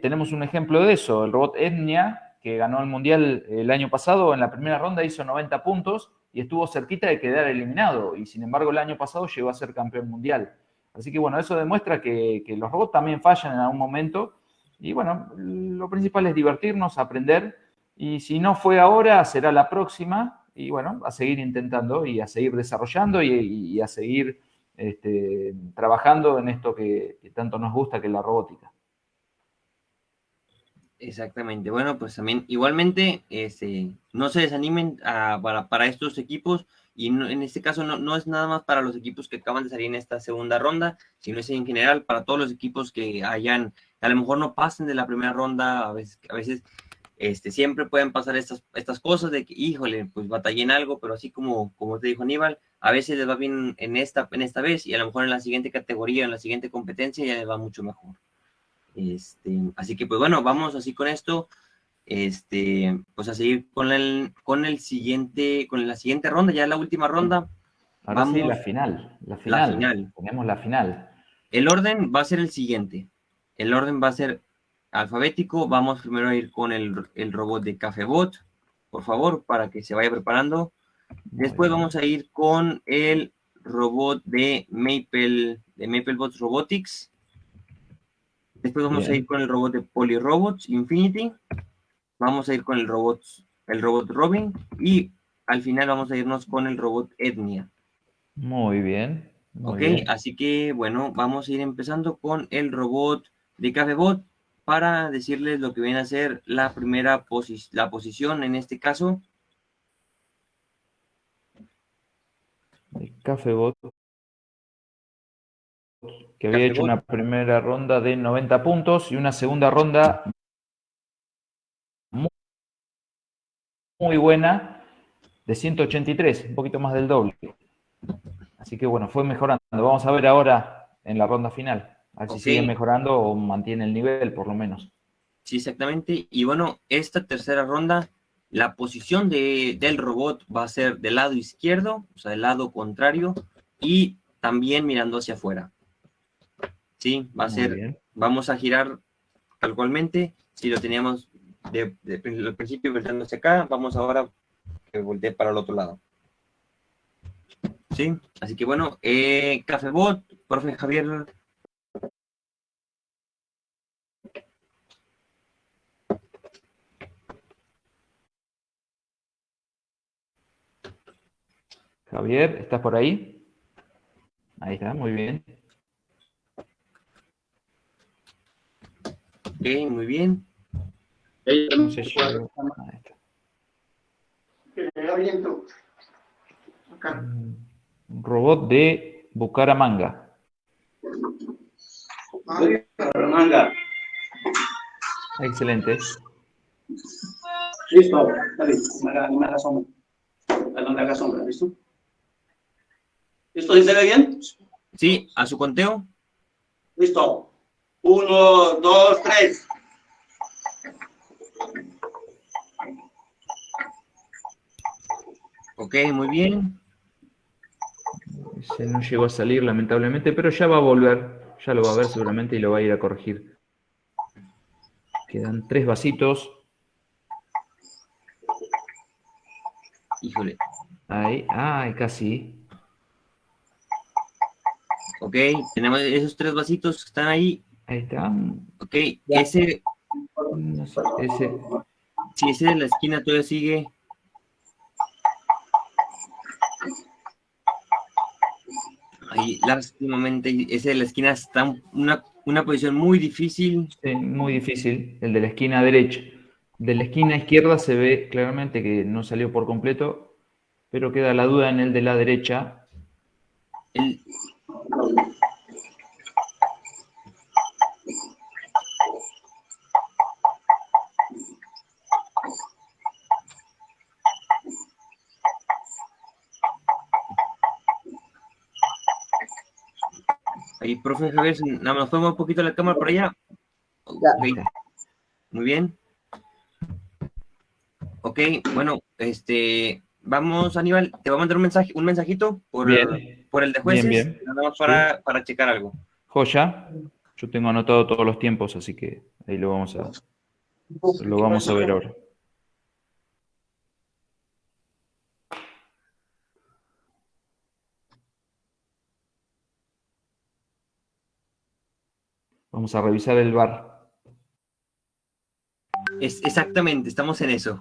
tenemos un ejemplo de eso. El robot Etnia, que ganó el Mundial el año pasado, en la primera ronda hizo 90 puntos y estuvo cerquita de quedar eliminado. Y sin embargo el año pasado llegó a ser campeón mundial. Así que bueno, eso demuestra que los robots también fallan en algún momento. Y bueno, lo principal es divertirnos, aprender. Y si no fue ahora, será la próxima. Y bueno, a seguir intentando y a seguir desarrollando y, a seguir este, trabajando en esto que, tanto nos gusta, que es la robótica. Exactamente. Bueno, pues también igualmente este, no se desanimen a- para, para estos equipos y en este caso no, no es nada más para los equipos que acaban de salir en esta segunda ronda, sino es en general para todos los equipos que hayan, a lo mejor no pasen de la primera ronda, a veces, a veces este, siempre pueden pasar estas, estas cosas de que, híjole, pues batallé en algo, pero así como, como te dijo Aníbal, a veces les va bien en esta, en esta vez y a lo mejor en la siguiente categoría, en la siguiente competencia ya les va mucho mejor. Este, así que pues bueno, vamos así con esto, este, pues a seguir con el, con el siguiente, con la siguiente ronda, ya la última ronda. Ahora sí, Vamos- la final. La final. La final. Tenemos la final. El orden va a ser el siguiente. El orden va a ser alfabético. Vamos primero a ir con el, el robot de Cafebot, por favor, para que se vaya preparando. Después vamos a ir con el robot de Maple, de MapleBots Robotics. Después vamos a ir con el robot de Polyrobots Infinity. Vamos a ir con el robot, el robot Robin. Y al final vamos a irnos con el robot Etnia. Muy bien. Muy Ok, bien. así que bueno, vamos a ir empezando con el robot de Cafebot para decirles lo que viene a ser la primera posi- la posición en este caso. El Cafebot. Que había hecho una primera ronda de 90 puntos y una segunda ronda muy, muy buena de 183, un poquito más del doble. Así que bueno, fue mejorando. Vamos a ver ahora en la ronda final. A ver si Ok. sigue mejorando o mantiene el nivel, por lo menos. Sí, exactamente. Y bueno, esta tercera ronda, la posición de, del robot va a ser del lado izquierdo, o sea, del lado contrario, y también mirando hacia afuera. Sí, va a Muy ser, bien. vamos a girar tal cualmente. Si lo teníamos de, de- principio volteando hacia acá, vamos ahora que voltee para el otro lado. Sí, así que bueno, eh, Cafebot, profe Javier, Javier, ¿estás por ahí? Ahí está, muy bien. ok, muy bien. No sé si- Ahí está. Un robot de Bucaramanga. Manga. Excelente. Listo. Dale, me haga, me haga sombra. Dale, me haga sombra, ¿listo? ¿Listo? ¿Sí se ve bien? Sí, a su conteo. Listo. Uno, dos, tres. Ok, muy bien. Ese no llegó a salir, lamentablemente, pero ya va a volver. Ya lo va a ver seguramente y lo va a ir a corregir. Quedan tres vasitos. Híjole. Ahí, ay, casi. Ok, tenemos esos tres vasitos que están ahí. Ahí está. Ok, ese, No sé, ese. si ese de la esquina todavía sigue. Ahí, lástimamente, ese de la esquina está en una, una posición muy difícil. Sí, muy difícil. El de la esquina derecha. De la esquina izquierda se ve claramente que no salió por completo, pero queda la duda en el de la derecha. El, profe Javier, nada más un poquito la cámara por allá. Muy bien. Ok, bueno, este, vamos, Aníbal, te voy a mandar un mensaje, un mensajito por, Bien. por el de jueces, Bien, bien. nada más para, para checar algo. Joya. Yo tengo anotado todos los tiempos, así que ahí lo vamos a, lo vamos a ver ahora. Vamos a revisar el bar. Es, exactamente, estamos en eso.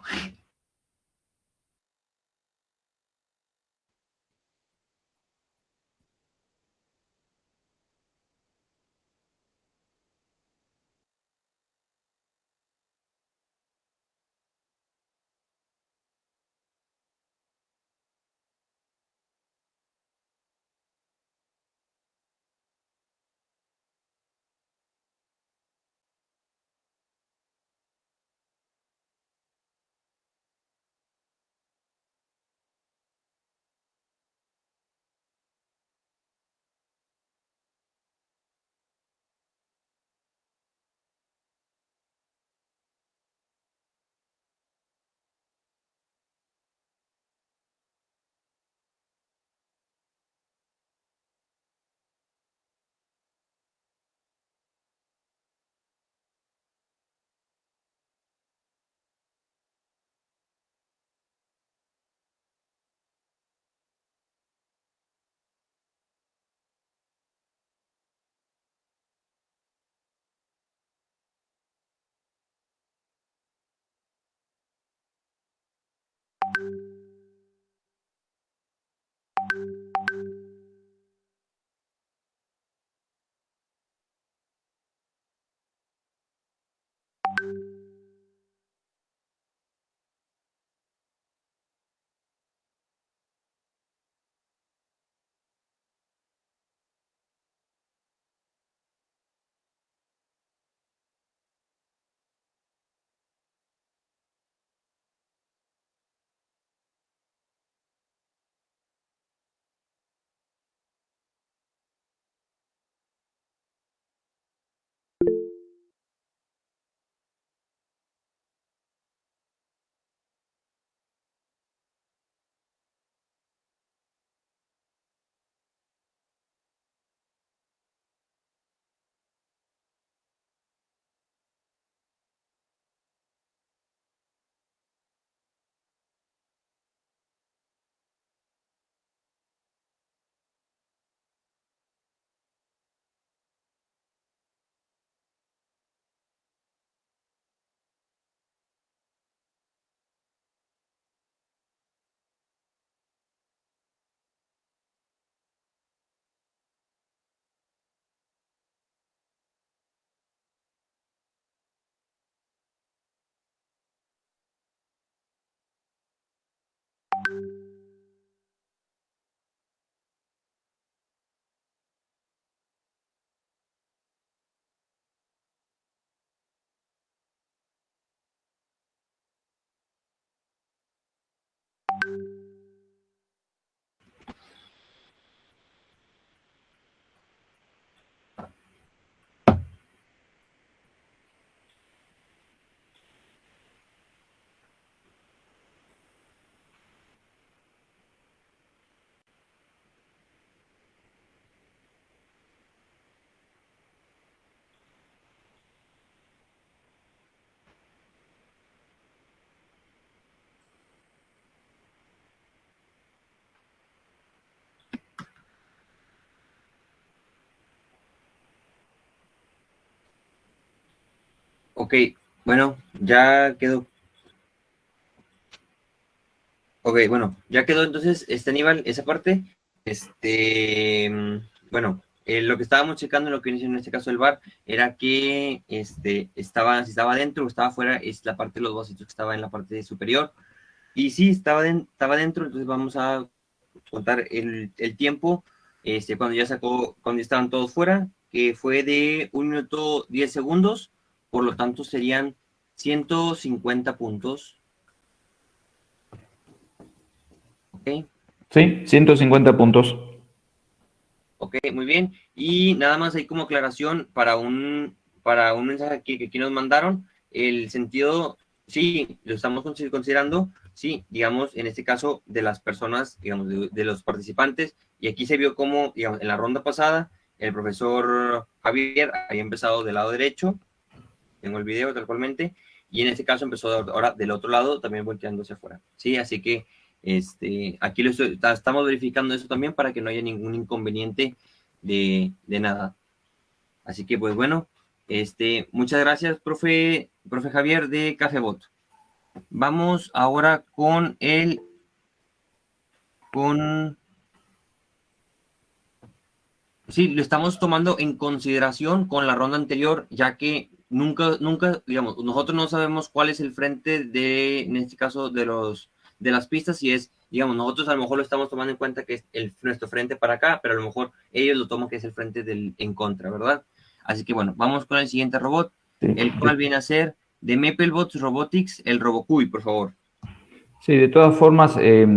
Ok, bueno, ya quedó. Ok, bueno, ya quedó entonces este Aníbal, esa parte. Este, mm, bueno, eh, lo que estábamos checando, lo que inició en este caso el bar, era que este, estaba, si estaba dentro o estaba afuera, es la parte de los vasitos que estaba en la parte superior. Y sí, estaba, estaba dentro, entonces vamos a contar el, el tiempo este, cuando ya sacó, cuando estaban todos fuera, que fue de un minuto 10 segundos, por lo tanto serían 150 puntos. Ok. Sí, 150 puntos. Ok, muy bien. Y nada más ahí como aclaración para un, para un mensaje que, que aquí nos mandaron, el sentido, sí, lo estamos considerando, sí, digamos, en este caso de las personas, digamos, de, de los participantes, y aquí se vio como, digamos, en la ronda pasada, el profesor Javier había empezado del lado derecho, tengo el video tal cualmente, y en este caso empezó ahora del otro lado, también volteándose afuera, ¿sí? Así que este, aquí lo estoy, estamos verificando eso también para que no haya ningún inconveniente de, de nada. Así que, pues bueno, este, muchas gracias, profe, profe Javier de Cafebot. Vamos ahora con el, con Sí, lo estamos tomando en consideración con la ronda anterior, ya que nunca, nunca, digamos, nosotros no sabemos cuál es el frente de, en este caso, de los de las pistas, y es, digamos, nosotros a lo mejor lo estamos tomando en cuenta que es el, nuestro frente para acá, pero a lo mejor ellos lo toman que es el frente del en contra, ¿verdad? Así que bueno, vamos con el siguiente robot, el cual viene a ser de Maplebots Robotics, el Robocuy, por favor. Sí, de todas formas, eh,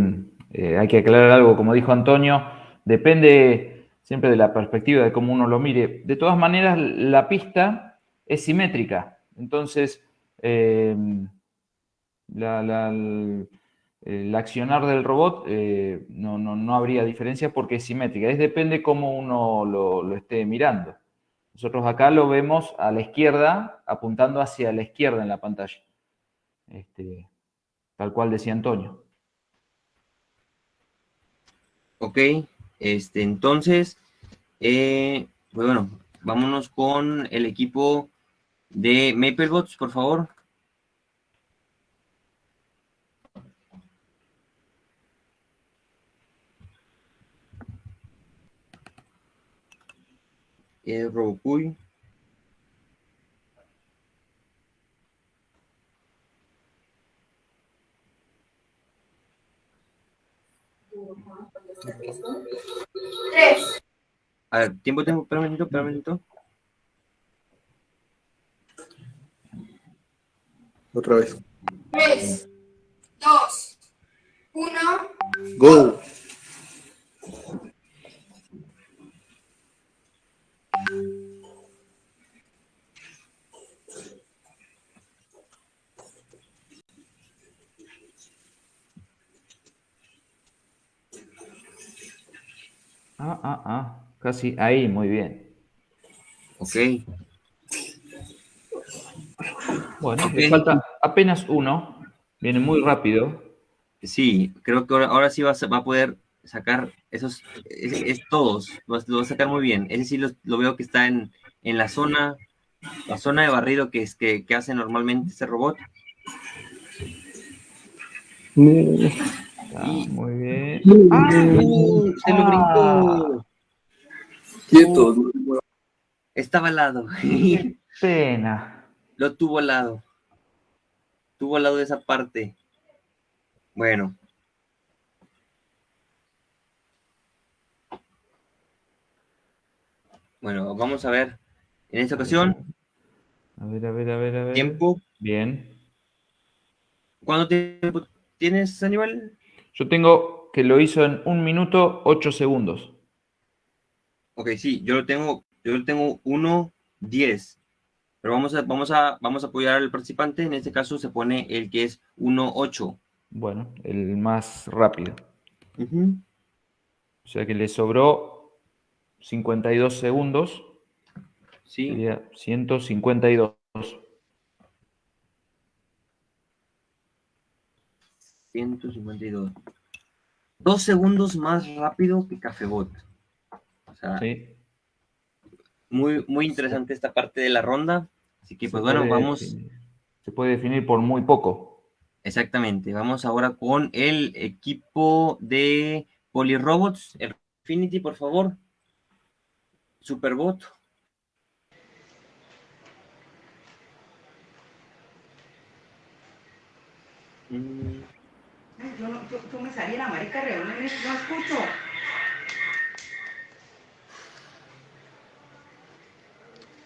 eh, hay que aclarar algo, como dijo Antonio, depende siempre de la perspectiva de cómo uno lo mire. De todas maneras, la pista es simétrica. Entonces, eh, la, la, el accionar del robot eh, no, no, no, habría diferencia porque es simétrica. Es depende cómo uno lo, lo, esté mirando. Nosotros acá lo vemos a la izquierda, apuntando hacia la izquierda en la pantalla. Este, tal cual decía Antonio. Ok, este, entonces, eh, pues bueno, vámonos con el equipo de MapleBots, por favor. Eh, Robocuy. Tres. A ver, tiempo, tiempo, espera un minuto, espera un minuto. Otra vez. Tres, dos, uno. Go. Ah, ah, ah, casi ahí, muy bien. Ok. Bueno, okay. le falta apenas uno, viene muy rápido. Sí, creo que ahora, ahora sí va a, va a, poder sacar esos, es, es todos, lo, lo, va a sacar muy bien. Ese sí lo, lo, veo que está en, en la zona, la zona de barrido que, es, que, que hace normalmente este robot. Ah, muy bien. ¡Ah! Uh, se lo brincó. Quieto. Estaba al lado. Qué pena. Lo tuvo al lado. Tuvo al lado de esa parte. Bueno. Bueno, vamos a ver. En esta ocasión. A ver, a ver, a ver, a ver. Tiempo. Bien. ¿Cuánto tiempo tienes, Aníbal? Yo tengo que lo hizo en un minuto ocho segundos. Ok, sí, yo lo tengo, yo lo tengo 1.10. Pero vamos a, vamos, a, vamos a apoyar al participante. En este caso se pone el que es 1.8. Bueno, el más rápido. Uh -huh. O sea que le sobró 52 segundos. Sí. Sería 152. 152. Dos segundos más rápido que Cafebot. O sea, sí. muy, muy interesante esta parte de la ronda. Así que Se pues bueno, puede vamos, definir- Se puede definir por muy poco. exactamente, vamos ahora con el equipo de Polirobots, el Infinity, por favor. Superbot. Mm, Yo, no, yo, yo me salí en la marica no escucho.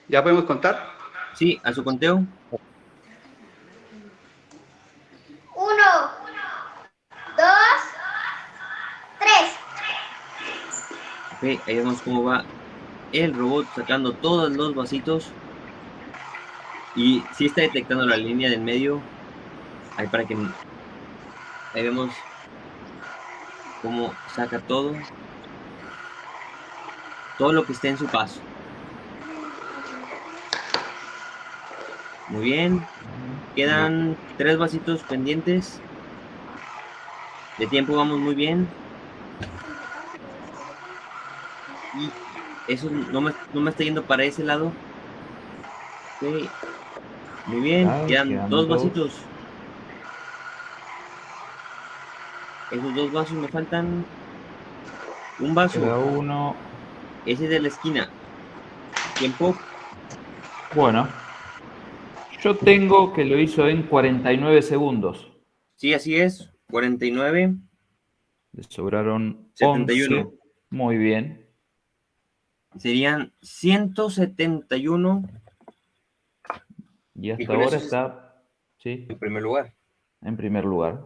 ¿Ya podemos contar? Sí, a su conteo. Uno, dos, tres. Ok, ahí vemos cómo va el robot sacando todos los vasitos. Y sí está detectando la línea del medio. Ahí para que... Ahí vemos cómo saca todo. Todo lo que esté en su paso. Muy bien. Quedan tres vasitos pendientes. De tiempo vamos muy bien. Y eso no me, no me está yendo para ese lado. Muy bien, quedan quedan dos vasitos. Esos dos vasos me faltan. Un vaso. Queda uno. Ese de la esquina. Tiempo. Bueno. Yo tengo que lo hizo en 49 segundos. Sí, así es. 49. Le sobraron 71. 11. Muy bien. Serían 171 Y hasta con ahora está sí, en primer lugar. en primer lugar.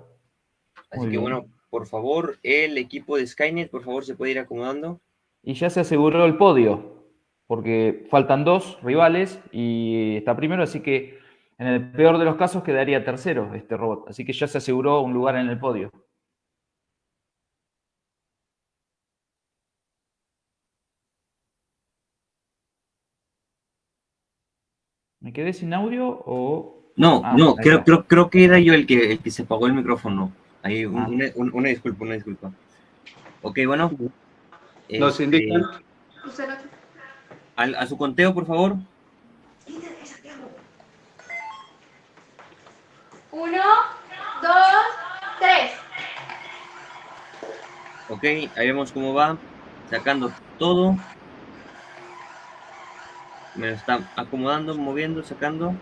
Así Muy que bien. bueno, por favor, el equipo de Skynet, por favor, se puede ir acomodando. Y ya se aseguró el podio, porque faltan dos rivales y está primero, así que en el peor de los casos quedaría tercero este robot. Así que ya se aseguró un lugar en el podio. ¿Me quedé sin audio o...? No, Ah, no, creo, creo, creo que era yo el que, el que se apagó el micrófono. Ahí, un- Ah. una, un- una disculpa, una disculpa. Ok, bueno. Nos Este, indican. al- a su conteo, por favor. Uno, dos, tres. Ok, ahí vemos cómo va. Sacando todo. Me lo está acomodando, moviendo, sacando.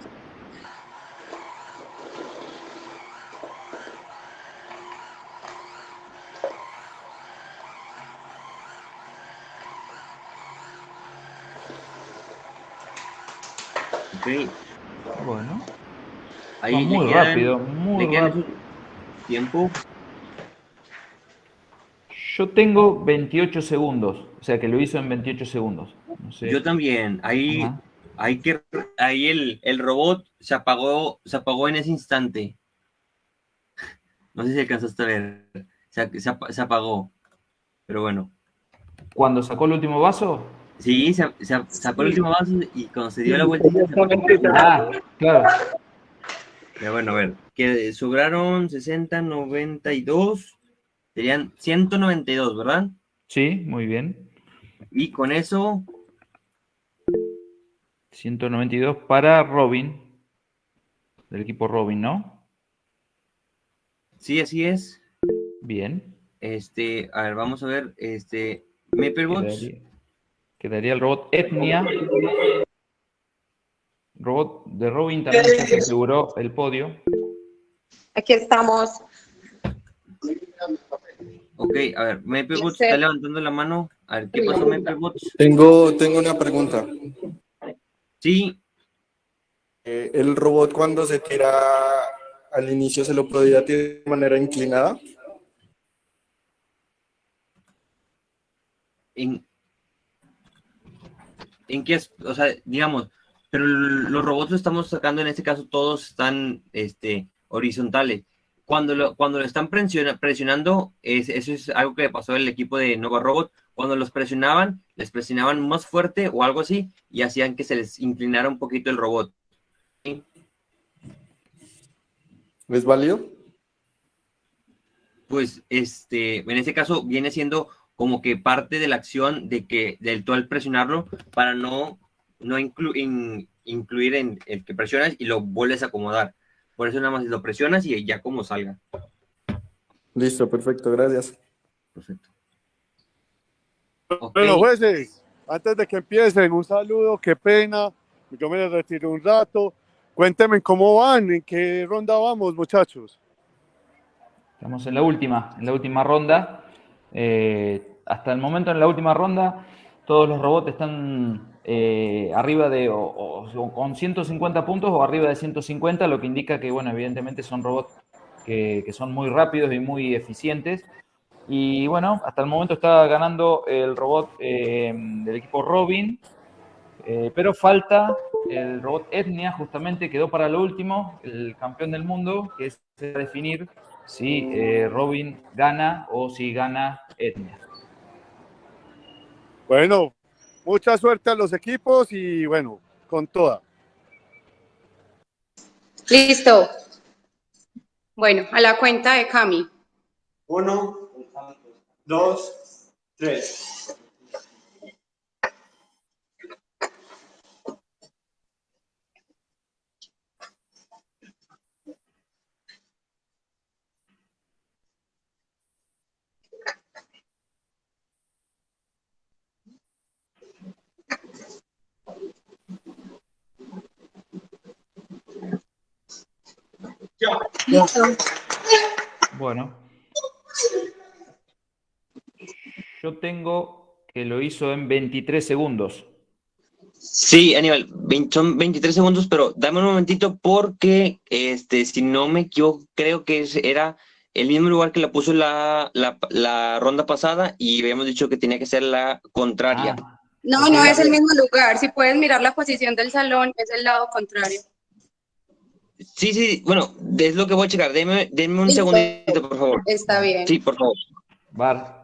Ahí le muy quedan- rápido, muy le rápido. Tiempo. yo tengo 28 segundos, o sea que lo hizo en 28 segundos. No sé. Yo también. Ahí, Ajá. ahí que ahí el, el robot se apagó, se apagó en ese instante. No sé si alcanzaste a ver. Se, se ap- se apagó. Pero bueno. Cuando sacó el último vaso, Sí, se, se- sacó el último vaso y cuando se dio la vuelta. Ah, claro. Pero bueno, a ver. Que sobraron 60, 92. Serían 192, ¿verdad? Sí, muy bien. Y con eso, 192 para Robin, del equipo Robin, ¿no? sí, así es. Bien. Este, a ver, vamos a ver. Este, Maplebots. Quedaría, quedaría el robot Etnia. Robot de Robin también se aseguró el podio. Aquí estamos. Ok, a ver, Maplebots está levantando la mano. A ver, ¿qué pasó, Maplebots? Tengo, tengo una pregunta. Sí, Eh, ¿El robot cuando se tira al inicio se lo podía tirar de manera inclinada? ¿en, en qué es? O sea, digamos, pero los robots lo estamos sacando, en este caso todos están este, horizontales. Cuando lo, cuando lo están presiona- presionando, es- eso es algo que le pasó al equipo de Nova Robot. Cuando los presionaban, les presionaban más fuerte o algo así y hacían que se les inclinara un poquito el robot. ¿Es válido? pues este, en este caso viene siendo como que parte de la acción de que del tú al presionarlo para no, no inclu- in- incluir en el que presionas y lo vuelves a acomodar. Por eso nada más lo presionas y ya como salga. Listo, perfecto, gracias. Perfecto. Bueno, jueces, antes de que empiecen, un saludo, qué pena, yo me retiro un rato. Cuéntenme cómo van, en qué ronda vamos, muchachos. Estamos en la última, en la última ronda. Eh, hasta el momento en la última ronda, todos los robots están eh, arriba de con 150 puntos o arriba de 150, lo que indica que, bueno, evidentemente son robots que, son muy rápidos y muy eficientes. Y bueno, hasta el momento está ganando el robot eh, del equipo Robin, eh, pero falta el robot Etnia, justamente quedó para lo último, el campeón del mundo, que es definir si Robin gana o si gana Etnia. Bueno, mucha suerte a los equipos y bueno, con toda. Listo. Bueno, a la cuenta de Cami. Uno, dos, tres. Listo. Bueno. Yo tengo que lo hizo en 23 segundos. Sí, Aníbal, son 23 segundos, pero dame un momentito porque, este, si no me equivoco, creo que es- era el mismo lugar que la puso la, la, la ronda pasada y habíamos dicho que tenía que ser la contraria. No, no es el mismo lugar. Si puedes mirar la posición del salón, es el lado contrario. Sí, sí, bueno, es lo que voy a checar. Deme, denme un Listo. segundito, por favor. Está bien. Sí, por favor. Bar.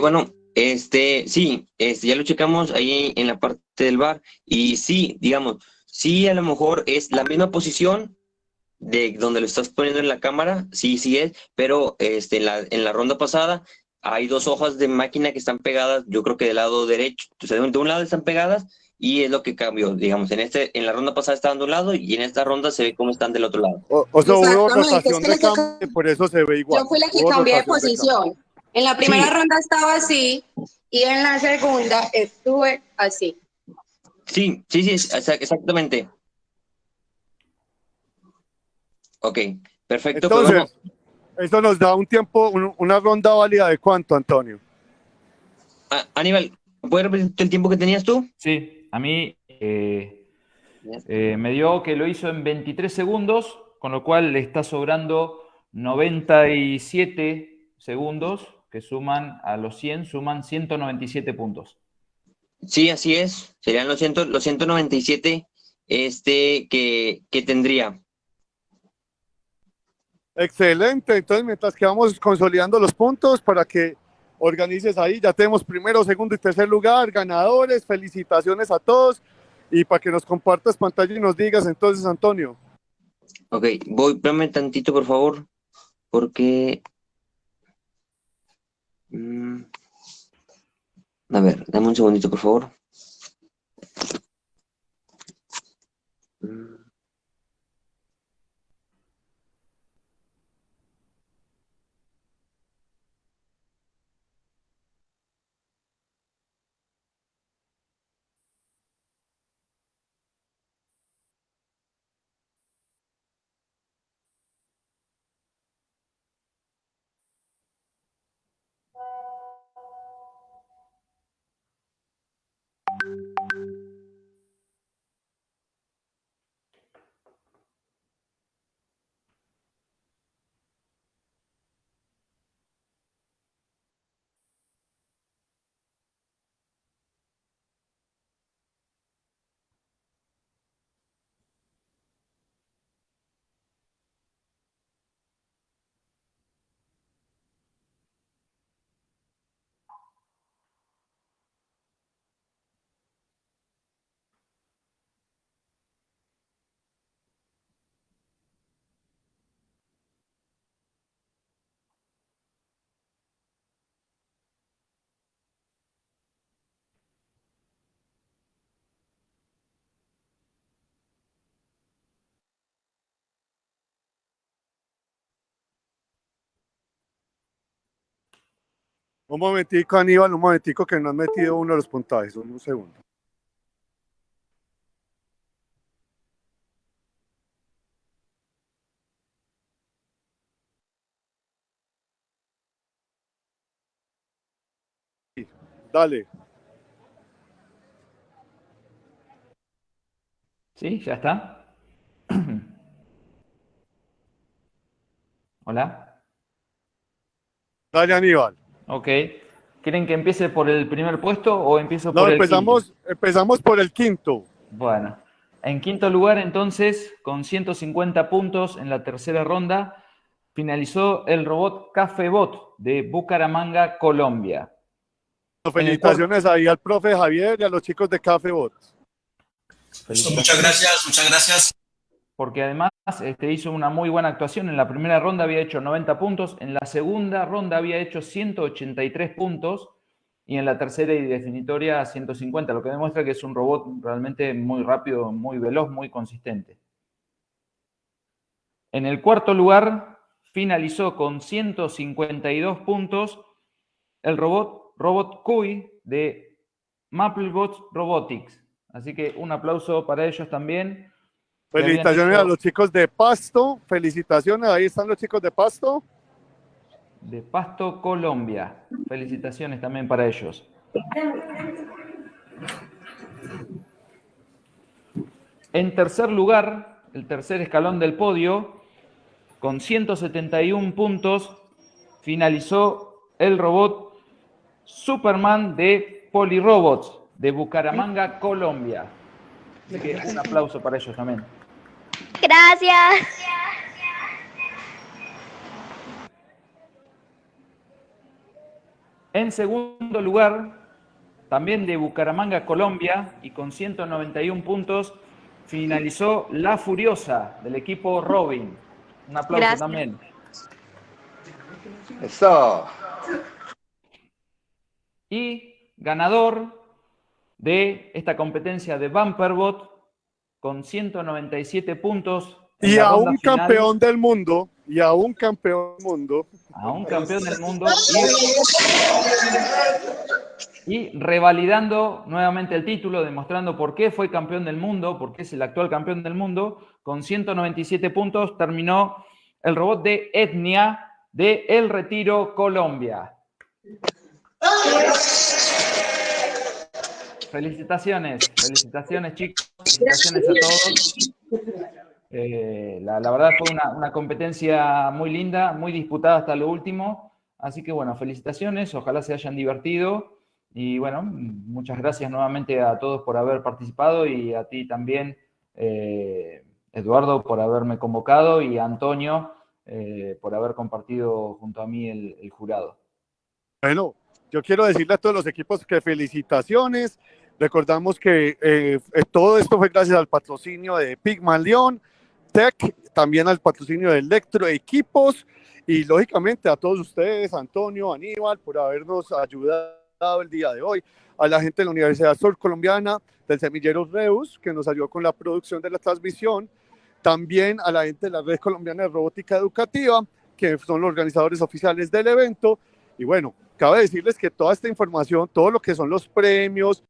Bueno, este, sí, este, ya lo checamos ahí en la parte del bar y sí, digamos, sí a lo mejor es la misma posición de donde lo estás poniendo en la cámara, sí, sí es, pero este, en, la, en la ronda pasada hay dos hojas de máquina que están pegadas, yo creo que del lado derecho, o sea, de un lado están pegadas y es lo que cambió, digamos, en este, en la ronda pasada estaban de un lado y en esta ronda se ve cómo están del otro lado. O, o sea, hubo rotación es que de cambio por eso se ve igual. Yo fui la que Hubo cambié de rotación cambio. En la primera Sí. ronda estaba así y en la segunda estuve así. Sí, sí, sí, exa- exactamente. Ok, perfecto. Entonces, eso nos da un tiempo, un- una ronda válida de cuánto, Antonio. Ah, Aníbal, ¿puedes repetir el tiempo que tenías tú? Sí, a mí eh, eh, me dio que lo hizo en 23 segundos, con lo cual le está sobrando 97 segundos, que suman a los 100, suman 197 puntos. Sí, así es. Serían los, ciento, los 197 este, que, que tendría. Excelente. Entonces, mientras que vamos consolidando los puntos para que organices ahí. Ya tenemos primero, segundo y tercer lugar, ganadores. Felicitaciones a todos. Y para que nos compartas pantalla y nos digas entonces, Antonio. Ok, voy, espérame tantito, por favor, porque... mm, A ver, dame un segundito, por favor. Mm. Un momentico, Aníbal, un momentico que no han metido uno de los puntajes. Un segundo. Dale. ¿Sí? ¿Ya está? Hola. Dale, Aníbal. Ok. ¿Quieren que empiece por el primer puesto o empiezo No, por el empezamos, quinto? empezamos por el quinto. Bueno. En quinto lugar, entonces, con 150 puntos en la tercera ronda, finalizó el robot Cafebot de Bucaramanga, Colombia. Felicitaciones ahí al profe Javier y a los chicos de Café Bot. Muchas gracias, muchas gracias. Porque además este, hizo una muy buena actuación. En la primera ronda había hecho 90 puntos, en la segunda ronda había hecho 183 puntos y en la tercera y definitoria 150, lo que demuestra que es un robot realmente muy rápido, muy veloz, muy consistente. En el cuarto lugar finalizó con 152 puntos el robot, robot Kui de Maplebot Robotics. Así que un aplauso para ellos también. Felicitaciones hecho a los chicos de Pasto. Felicitaciones, ahí están los chicos de Pasto. De Pasto, Colombia. Felicitaciones también para ellos. En tercer lugar, el tercer escalón del podio, con 171 puntos, finalizó el robot Superman de Polirobots de Bucaramanga, Colombia. Así que un aplauso para ellos también. Gracias. En segundo lugar, también de Bucaramanga, Colombia, y con 191 puntos, finalizó La Furiosa del equipo Robin. Un aplauso Gracias. también. Eso. Y ganador de esta competencia de Bumperbot con 197 puntos. Y a un final, campeón del mundo. Y a un campeón del mundo. A un campeón del mundo. Y, y revalidando nuevamente el título, demostrando por qué fue campeón del mundo, por qué es el actual campeón del mundo, con 197 puntos terminó el robot de Etnia de El Retiro, Colombia. Felicitaciones, felicitaciones chicos, felicitaciones a todos. Eh, la, la verdad fue una, una competencia muy linda, muy disputada hasta lo último. Así que bueno, felicitaciones, ojalá se hayan divertido. Y bueno, muchas gracias nuevamente a todos por haber participado y a ti también, eh, Eduardo, por haberme convocado y a Antonio eh, por haber compartido junto a mí el, el jurado. Bueno, yo quiero decirle a todos los equipos que felicitaciones. Recordamos que eh, eh, todo esto fue gracias al patrocinio de Pigmalión Tech, también al patrocinio de Electro Equipos y lógicamente a todos ustedes, Antonio, Aníbal, por habernos ayudado el día de hoy, a la gente de la Universidad Sur Colombiana, del Semillero Reus, que nos ayudó con la producción de la transmisión, también a la gente de la Red Colombiana de Robótica Educativa, que son los organizadores oficiales del evento. Y bueno, cabe decirles que toda esta información, todo lo que son los premios,